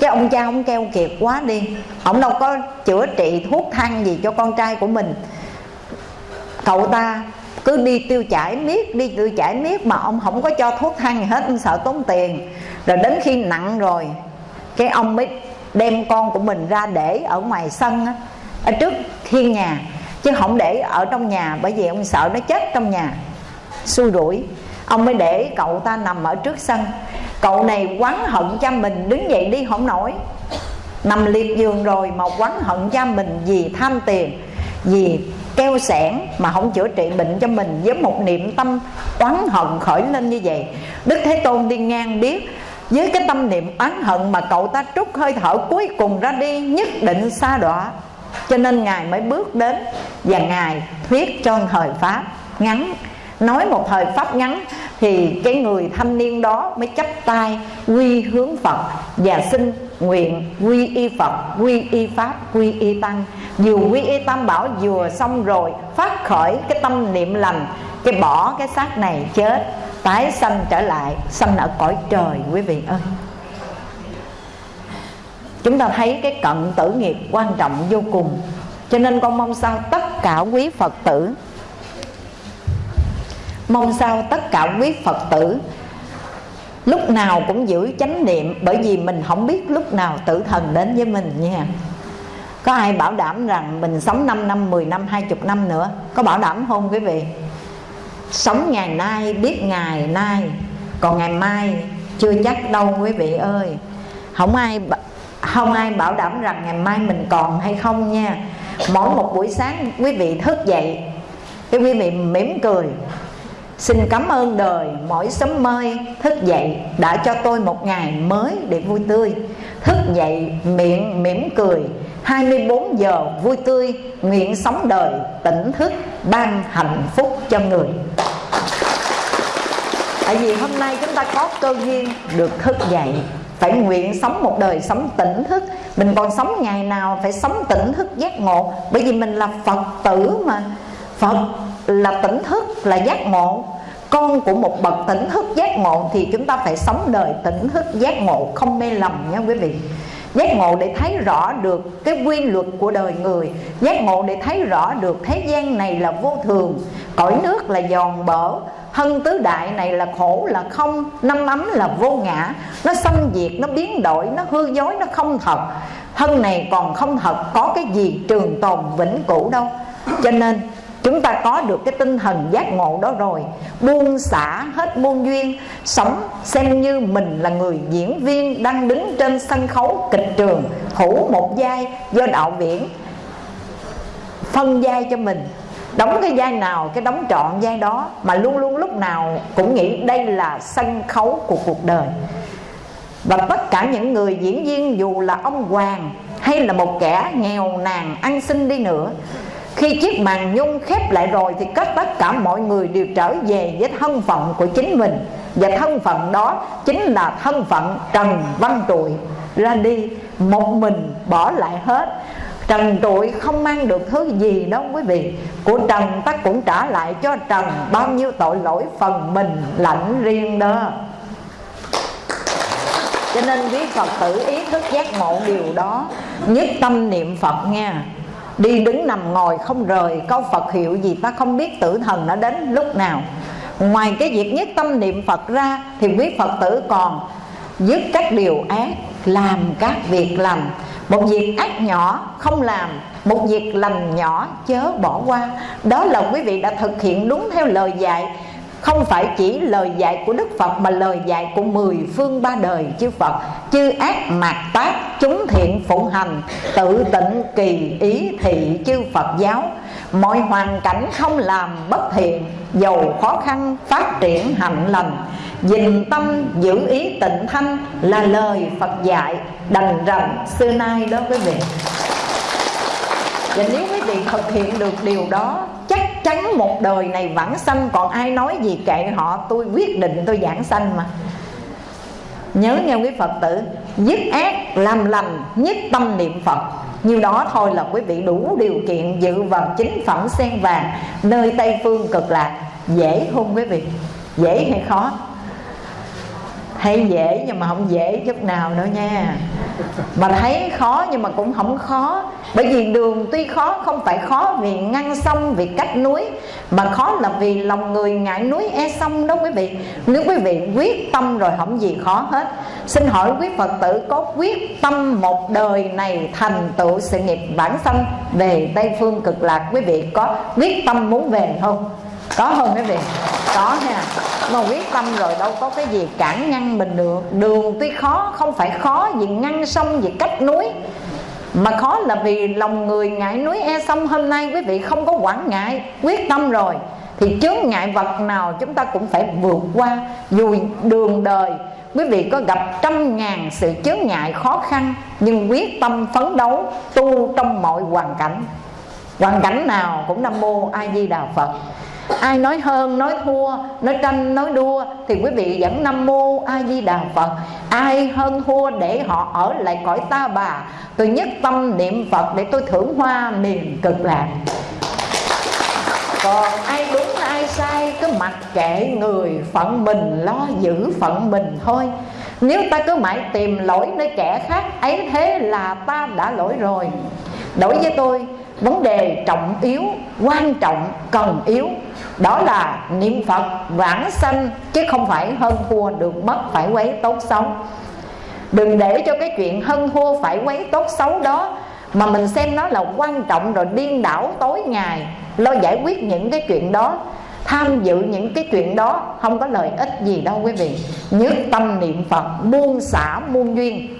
cái ông cha ông keo kiệt quá đi. Ông đâu có chữa trị thuốc thang gì cho con trai của mình. Cậu ta cứ đi tiêu chảy miết đi tiêu chảy miết mà ông không có cho thuốc thang gì hết ông sợ tốn tiền. Rồi đến khi nặng rồi cái ông mới đem con của mình ra để ở ngoài sân á, ở trước thiên nhà. Chứ không để ở trong nhà bởi vì ông sợ nó chết trong nhà. Xui rủi. Ông mới để cậu ta nằm ở trước sân cậu này quán hận cha mình đứng dậy đi không nổi. Nằm liệt giường rồi mà quán hận cha mình vì tham tiền, vì keo sẻn mà không chữa trị bệnh cho mình với một niệm tâm oán hận khởi lên như vậy. Đức thế tôn đi ngang biết, với cái tâm niệm oán hận mà cậu ta trút hơi thở cuối cùng ra đi, nhất định xa đọa. Cho nên ngài mới bước đến và ngài thuyết cho thời pháp ngắn nói một thời pháp ngắn thì cái người thanh niên đó mới chấp tay quy hướng phật và xin nguyện quy y phật, quy y pháp, quy y tăng. Vừa quy y tam bảo vừa xong rồi, phát khởi cái tâm niệm lành, cái bỏ cái xác này chết, tái sanh trở lại, sanh ở cõi trời, quý vị ơi. Chúng ta thấy cái cận tử nghiệp quan trọng vô cùng. Cho nên con mong sao tất cả quý phật tử mong sao tất cả quý phật tử lúc nào cũng giữ chánh niệm bởi vì mình không biết lúc nào tử thần đến với mình nha. Có ai bảo đảm rằng mình sống 5 năm, 10 năm, 20 năm nữa? Có bảo đảm không quý vị? Sống ngày nay, biết ngày nay Còn ngày mai chưa chắc đâu quý vị ơi. Không ai không ai bảo đảm rằng ngày mai mình còn hay không nha. Mỗi một buổi sáng quý vị thức dậy Cái quý vị mỉm cười Xin cảm ơn đời, mỗi sớm mơi thức dậy Đã cho tôi một ngày mới để vui tươi. Thức dậy, miệng mỉm cười 24 giờ vui tươi, Nguyện sống đời, tỉnh thức, Ban hạnh phúc cho người. Tại vì hôm nay chúng ta có cơ duyên được thức dậy, Phải nguyện sống một đời sống tỉnh thức. Mình còn sống ngày nào phải sống tỉnh thức giác ngộ, Bởi vì mình là Phật tử mà. Phật là tỉnh thức, là giác ngộ. Con của một bậc tỉnh thức giác ngộ thì chúng ta phải sống đời tỉnh thức giác ngộ, không mê lầm nha quý vị. Giác ngộ để thấy rõ được cái quy luật của đời người. Giác ngộ để thấy rõ được thế gian này là vô thường. Cõi nước là giòn bở. Thân tứ đại này là khổ, là không. Năm ấm là vô ngã. Nó xâm diệt, nó biến đổi, nó hư dối, nó không thật. Thân này còn không thật, có cái gì trường tồn vĩnh cửu đâu. Cho nên chúng ta có được cái tinh thần giác ngộ đó rồi. Buông xả hết môn duyên, sống xem như mình là người diễn viên đang đứng trên sân khấu kịch trường thủ một vai do đạo viễn phân vai cho mình. Đóng cái vai nào, cái đóng trọn vai đó, mà luôn luôn lúc nào cũng nghĩ đây là sân khấu của cuộc đời. Và tất cả những người diễn viên dù là ông hoàng hay là một kẻ nghèo nàn ăn xin đi nữa khi chiếc màn nhung khép lại rồi thì tất tất cả mọi người đều trở về với thân phận của chính mình. Và thân phận đó chính là thân phận trần văn trụi. Ra đi, một mình bỏ lại hết. Trần trụi không mang được thứ gì đâu quý vị. Của trần ta cũng trả lại cho trần bao nhiêu tội lỗi phần mình lãnh riêng đó. Cho nên quý phật tử ý thức giác ngộ điều đó, nhất tâm niệm phật nha đi đứng nằm ngồi không rời, câu phật hiệu gì ta không biết tử thần nó đến lúc nào. Ngoài cái việc nhất tâm niệm phật ra thì quý phật tử còn dứt các điều ác, làm các việc lành một việc ác nhỏ không làm, một việc lành nhỏ chớ bỏ qua. Đó là quý vị đã thực hiện đúng theo lời dạy không phải chỉ lời dạy của Đức Phật mà lời dạy của mười phương ba đời chư Phật. Chư ác mạt tác chúng thiện phụng hành, tự tịnh kỳ ý thị chư Phật giáo. Mọi hoàn cảnh không làm bất thiện dầu khó khăn phát triển hạnh lành. Dình tâm giữ ý tịnh thanh là lời Phật dạy đành rằng xưa nay đó quý vị và nếu quý vị thực hiện được điều đó chắc chắn một đời này vãng sanh. Còn ai nói gì kệ họ, tôi quyết định tôi giảng sanh mà. Nhớ nghe quý phật tử, dứt ác, làm lành, nhất tâm niệm phật. Như đó thôi là quý vị đủ điều kiện dự vào chính phẩm sen vàng, nơi tây phương cực lạc. Dễ không quý vị? Dễ hay khó? Hay dễ nhưng mà không dễ chút nào đâu nha. Mà thấy khó nhưng mà cũng không khó. Bởi vì đường tuy khó, không phải khó vì ngăn sông, vì cách núi, mà khó là vì lòng người ngại núi e sông đó quý vị. Nếu quý vị quyết tâm rồi không gì khó hết. Xin hỏi quý phật tử, có quyết tâm một đời này thành tựu sự nghiệp bản sanh về tây phương cực lạc, quý vị có quyết tâm muốn về không? Có không quý vị? Có nha mà quyết tâm rồi đâu có cái gì cản ngăn mình được. Đường tuy khó, không phải khó vì ngăn sông, vì cách núi. Mà khó là vì lòng người ngại núi e sông. Hôm nay quý vị không có quản ngại, quyết tâm rồi. Thì chướng ngại vật nào chúng ta cũng phải vượt qua. Dù đường đời, quý vị có gặp trăm ngàn sự chướng ngại khó khăn, nhưng quyết tâm phấn đấu tu trong mọi hoàn cảnh. Hoàn cảnh nào cũng nam mô a di đà phật ai nói hơn nói thua, nói tranh nói đua, thì quý vị vẫn nam mô a di đà phật. Ai hơn thua để họ ở lại cõi ta bà. Tôi nhất tâm niệm phật để tôi thưởng hoa miền cực lạc. Còn ai đúng, ai sai, cứ mặc kệ người phận mình, lo giữ phận mình thôi. Nếu ta cứ mãi tìm lỗi nơi kẻ khác, ấy thế là ta đã lỗi rồi. Đối với tôi vấn đề trọng yếu, quan trọng, cần yếu. Đó là niệm phật vãng sanh, chứ không phải hơn thua được mất phải quấy tốt xấu. Đừng để cho cái chuyện hơn thua phải quấy tốt xấu đó mà mình xem nó là quan trọng rồi điên đảo tối ngày, lo giải quyết những cái chuyện đó, tham dự những cái chuyện đó không có lợi ích gì đâu quý vị. Nhất tâm niệm phật, buông xả muôn duyên.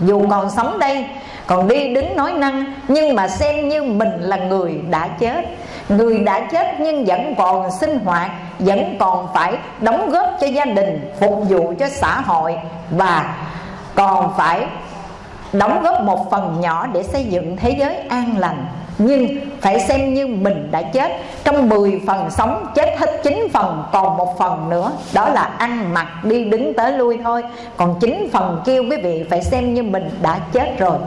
Dù còn sống đây còn đi đứng nói năng, nhưng mà xem như mình là người đã chết. Người đã chết nhưng vẫn còn sinh hoạt, vẫn còn phải đóng góp cho gia đình, phục vụ cho xã hội và còn phải đóng góp một phần nhỏ để xây dựng thế giới an lành. Nhưng phải xem như mình đã chết. Trong 10 phần sống, chết hết 9 phần, còn một phần nữa, đó là ăn mặc, đi đứng tới lui thôi. Còn 9 phần kia, quý vị phải xem như mình đã chết rồi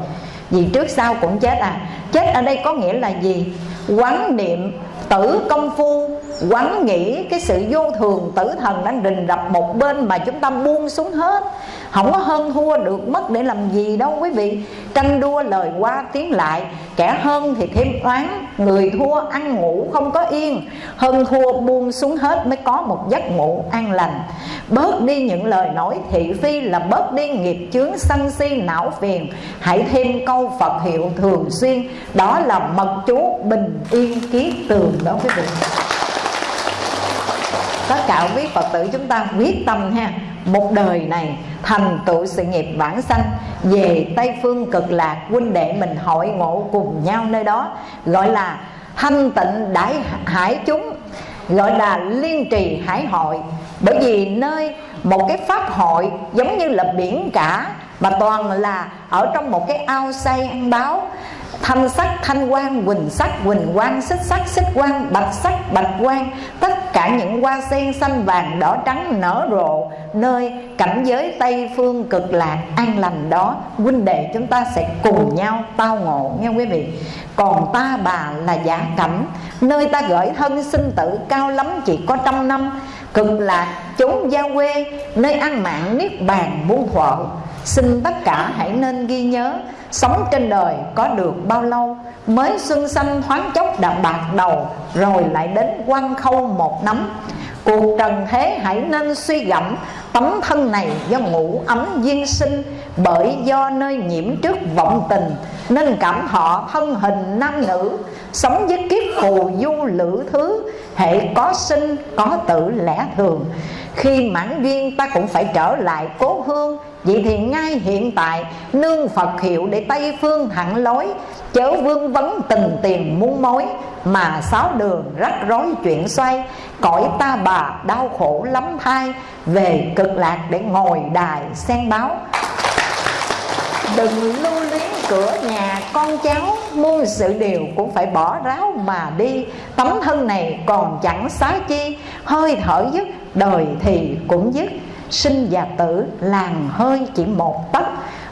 vì trước sau cũng chết à. Chết ở đây có nghĩa là gì? Quán niệm tử công phu, quán nghĩ cái sự vô thường tử thần đang rình rập một bên mà chúng ta buông xuống hết không có hơn thua được mất để làm gì đâu quý vị. Tranh đua lời qua tiếng lại, kẻ hơn thì thêm oán, người thua ăn ngủ không có yên. Hơn thua buông xuống hết mới có một giấc ngủ an lành. Bớt đi những lời nói thị phi là bớt đi nghiệp chướng sân si não phiền. Hãy thêm câu phật hiệu thường xuyên, đó là mật chú bình yên ký tường đó quý vị tất cả quý phật tử chúng ta quyết tâm ha, một đời này thành tựu sự nghiệp vãng sanh, về tây phương cực lạc huynh đệ mình hội ngộ cùng nhau nơi đó, gọi là thanh tịnh đại hải chúng, gọi là liên trì hải hội. Bởi vì nơi một cái pháp hội giống như là biển cả, mà toàn là ở trong một cái ao say ăn báo thanh sắc, thanh quang, quỳnh sắc, quỳnh quang, xích sắc, xích quang, bạch sắc, bạch quang. Tất cả những hoa sen xanh vàng, đỏ trắng, nở rộ. Nơi cảnh giới tây phương cực lạc, an lành đó, huynh đệ chúng ta sẽ cùng nhau tao ngộ nha quý vị? Còn ta bà là giả cảnh. Nơi ta gửi thân sinh tử cao lắm, chỉ có trăm năm. Cực lạc, chốn gia quê, nơi ăn mạng niết bàn muôn thuở. Xin tất cả hãy nên ghi nhớ Sống trên đời có được bao lâu, Mới xuân xanh thoáng chốc đã bạc đầu, Rồi lại đến quan khâu một nắm Cuộc trần thế hãy nên suy gẫm, Tấm thân này do ngủ ấm duyên sinh, Bởi do nơi nhiễm trước vọng tình, Nên cảm họ thân hình nam nữ, Sống với kiếp phù du lữ thứ, Hệ có sinh, có tử lẽ thường. Khi mãn duyên ta cũng phải trở lại cố hương Vậy thì ngay hiện tại, Nương Phật hiệu để Tây Phương thẳng lối, Chớ vương vấn tình tiền muôn mối, Mà sáu đường rắc rối chuyện xoay, Cõi ta bà đau khổ lắm thai Về cực lạc để ngồi đài sen báo. Đừng lưu luyến cửa nhà con cháu, Muôn sự điều cũng phải bỏ ráo mà đi. Tấm thân này còn chẳng xá chi, Hơi thở dứt, đời thì cũng dứt sinh và tử, làng hơi chỉ một tấc.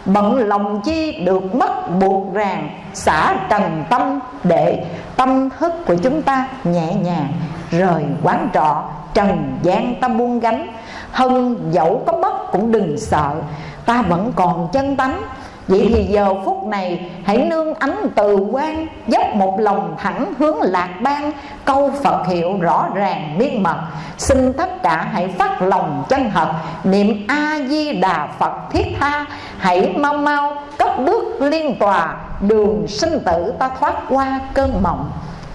Bận lòng chi được mất, buộc ràng, xả trần tâm để tâm thức của chúng ta nhẹ nhàng, rời quán trọ, trần gian ta buông gánh. Hơn dẫu có mất cũng đừng sợ, ta vẫn còn chân tánh Vậy thì giờ phút này, hãy nương ánh từ quan, Dốc một lòng thẳng hướng lạc ban Câu Phật hiệu rõ ràng miên mật. Xin tất cả hãy phát lòng chân thật, Niệm A-di-đà Phật thiết tha. Hãy mau mau, cất bước liên tòa, Đường sinh tử ta thoát qua cơn mộng.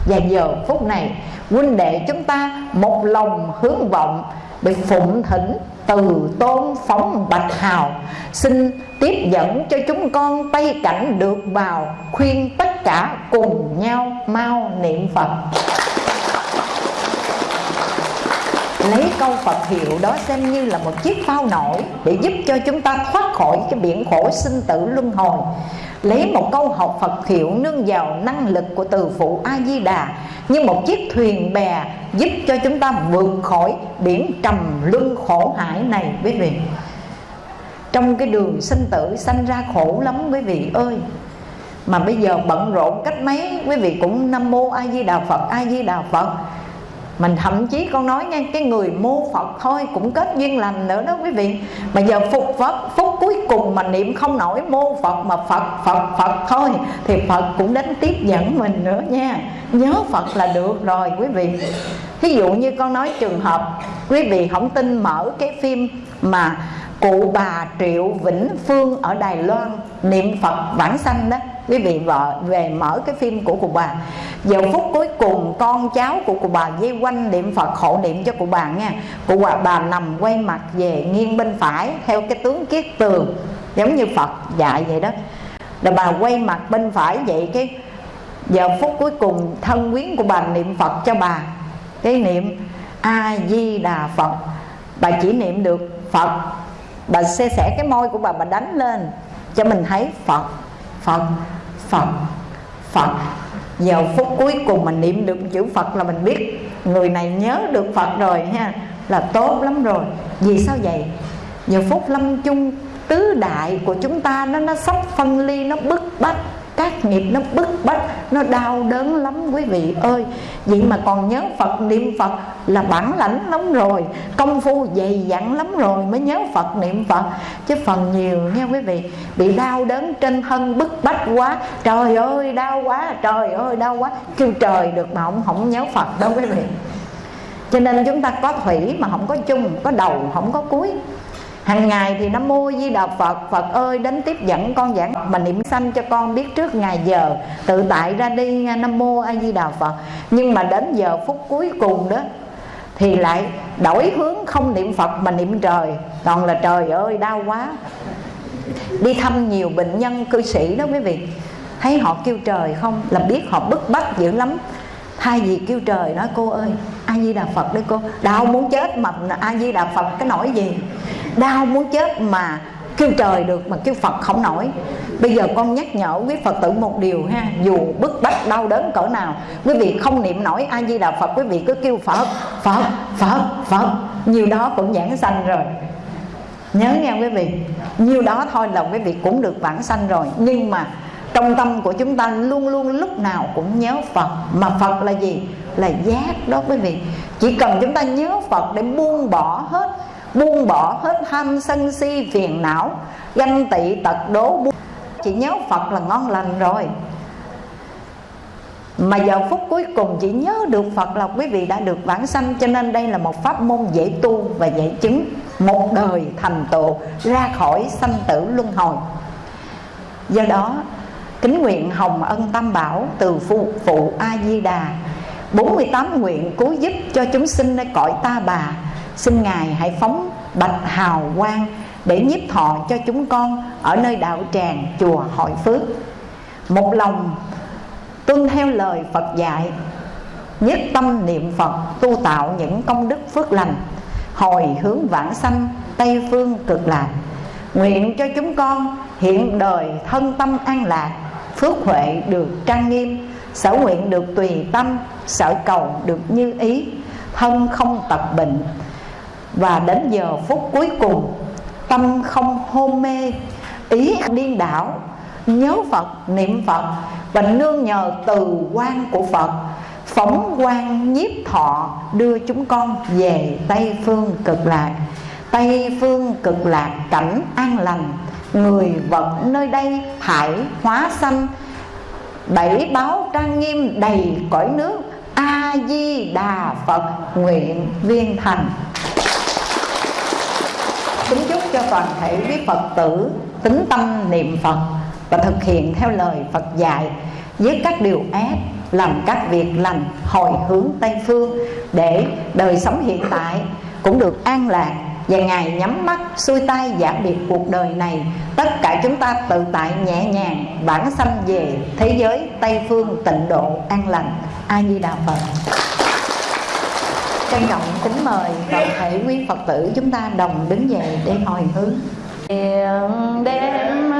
Và giờ phút này, huynh đệ chúng ta một lòng hướng vọng Bị phụng thỉnh từ tôn phóng bạch hào, xin tiếp dẫn cho chúng con tây cảnh được vào khuyên tất cả cùng nhau mau niệm phật. Lấy câu Phật hiệu đó xem như là một chiếc phao nổi để giúp cho chúng ta thoát khỏi cái biển khổ sinh tử luân hồi lấy một câu học Phật hiệu nương vào năng lực của từ phụ A Di Đà. Như một chiếc thuyền bè giúp cho chúng ta vượt khỏi biển trầm luân khổ hải này, quý vị. Trong cái đường sinh tử sanh ra khổ lắm, quý vị ơi. Mà bây giờ bận rộn cách mấy, quý vị cũng nam mô a di đà phật, a di đà phật mình thậm chí con nói nha cái người mô phật thôi cũng kết duyên lành nữa đó quý vị. Mà giờ phục phật, phút cuối cùng mà niệm không nổi mô phật mà phật phật phật thôi, thì phật cũng đến tiếp dẫn mình nữa nha. Nhớ phật là được rồi quý vị. Thí dụ như con nói trường hợp, quý vị không tin mở cái phim mà cụ bà triệu vĩnh phương ở đài loan niệm phật vãng sanh đó quý vị vợ về mở cái phim của cụ bà. Giờ phút cuối cùng con cháu của cụ bà dây quanh niệm phật hộ niệm cho cụ bà nha. Cụ bà, bà nằm quay mặt về nghiêng bên phải theo cái tướng kiết tường giống như phật dạy vậy đó. Là bà quay mặt bên phải vậy cái giờ phút cuối cùng thân quyến của bà niệm phật cho bà. Cái niệm a di đà phật. Bà chỉ niệm được phật. Bà xe sẻ cái môi của bà bà đánh lên cho mình thấy phật phật phật. Phật. Giờ phút cuối cùng mình niệm được chữ phật là mình biết người này nhớ được phật rồi ha. Là tốt lắm rồi. Vì sao vậy? Giờ phút lâm chung tứ đại của chúng ta nó nó sắp phân ly, nó bức bách các nghiệp nó bức bách, nó đau đớn lắm, quý vị ơi. Vậy mà còn nhớ phật, niệm phật là bản lãnh lắm rồi, công phu dày dặn lắm rồi mới nhớ phật, niệm phật. Chứ phần nhiều nha quý vị, bị đau đớn trên thân bức bách quá. Trời ơi, đau quá, trời ơi, đau quá. Kêu trời được mà ông không nhớ phật đâu quý vị. Cho nên chúng ta có thủy mà không có chung, có đầu không có cuối hàng ngày thì nam mô di đà phật. Phật ơi, đến tiếp dẫn con giảng mà niệm sanh cho con biết trước ngày giờ. Tự tại ra đi, nam mô a di đà phật. Nhưng mà đến giờ phút cuối cùng đó, thì lại đổi hướng không niệm phật mà niệm trời. Còn là trời ơi, đau quá. Đi thăm nhiều bệnh nhân cư sĩ đó quý vị. Thấy họ kêu trời không? Là biết họ bức bách dữ lắm thay vì kêu trời nói cô ơi a di đà phật đấy cô. Đau muốn chết mà a di đà phật cái nổi gì? Đau muốn chết mà kêu trời được mà kêu Phật không nổi. Bây giờ con nhắc nhở quý Phật tử một điều ha Dù bức bách đau đớn cỡ nào Quý vị không niệm nổi A-di-đà Phật Quý vị cứ kêu Phật, Phật, Phật, Phật. Nhiều đó cũng giảng sanh rồi. Nhớ nghe quý vị Nhiều đó thôi là quý vị cũng được vãng sanh rồi. Nhưng mà trong tâm của chúng ta luôn luôn lúc nào cũng nhớ Phật Mà Phật là gì? Là giác đó quý vị Chỉ cần chúng ta nhớ Phật để buông bỏ hết, buông bỏ hết tham sân si, phiền não, ganh tị, tật đố, buông. chỉ nhớ phật là ngon lành rồi mà giờ phút cuối cùng chỉ nhớ được Phật là quý vị đã được vãng sanh, Cho nên đây là một pháp môn dễ tu và dễ chứng Một đời thành tựu, ra khỏi sanh tử luân hồi Do đó kính nguyện hồng ân tam bảo từ phụ, phụ A-di-đà. 48 nguyện cứu giúp cho chúng sinh nơi cõi ta bà. Xin ngài hãy phóng bạch hào quang để nhiếp thọ cho chúng con ở nơi đạo tràng chùa hội phước. Một lòng tuân theo lời phật dạy nhất tâm niệm phật tu tạo những công đức phước lành hồi hướng vãng sanh tây phương cực lạc. Nguyện cho chúng con hiện đời thân tâm an lạc phước huệ được trang nghiêm, sở nguyện được tùy tâm, sở cầu được như ý, thân không tập bệnh. Và đến giờ phút cuối cùng, tâm không hôn mê, ý điên đảo, nhớ phật, niệm phật và nương nhờ từ quan của phật, phóng quan nhiếp thọ đưa chúng con về tây phương cực lạc. Tây phương cực lạc cảnh an lành người vật nơi đây hải hóa sanh bảy báo trang nghiêm đầy cõi nước. A di đà phật, nguyện viên thành. Kính chúc cho toàn thể quý Phật tử tính tâm niệm Phật và thực hiện theo lời Phật dạy với các điều ác, làm các việc lành, hồi hướng Tây Phương để đời sống hiện tại cũng được an lạc và Ngài nhắm mắt, xuôi tay giảm biệt cuộc đời này. Tất cả chúng ta tự tại nhẹ nhàng bản sanh về thế giới Tây Phương tịnh độ an lành. A Di Đà Phật. Trân trọng kính mời toàn thể quý phật tử chúng ta đồng đứng dậy để hồi hướng. Nguyện đêm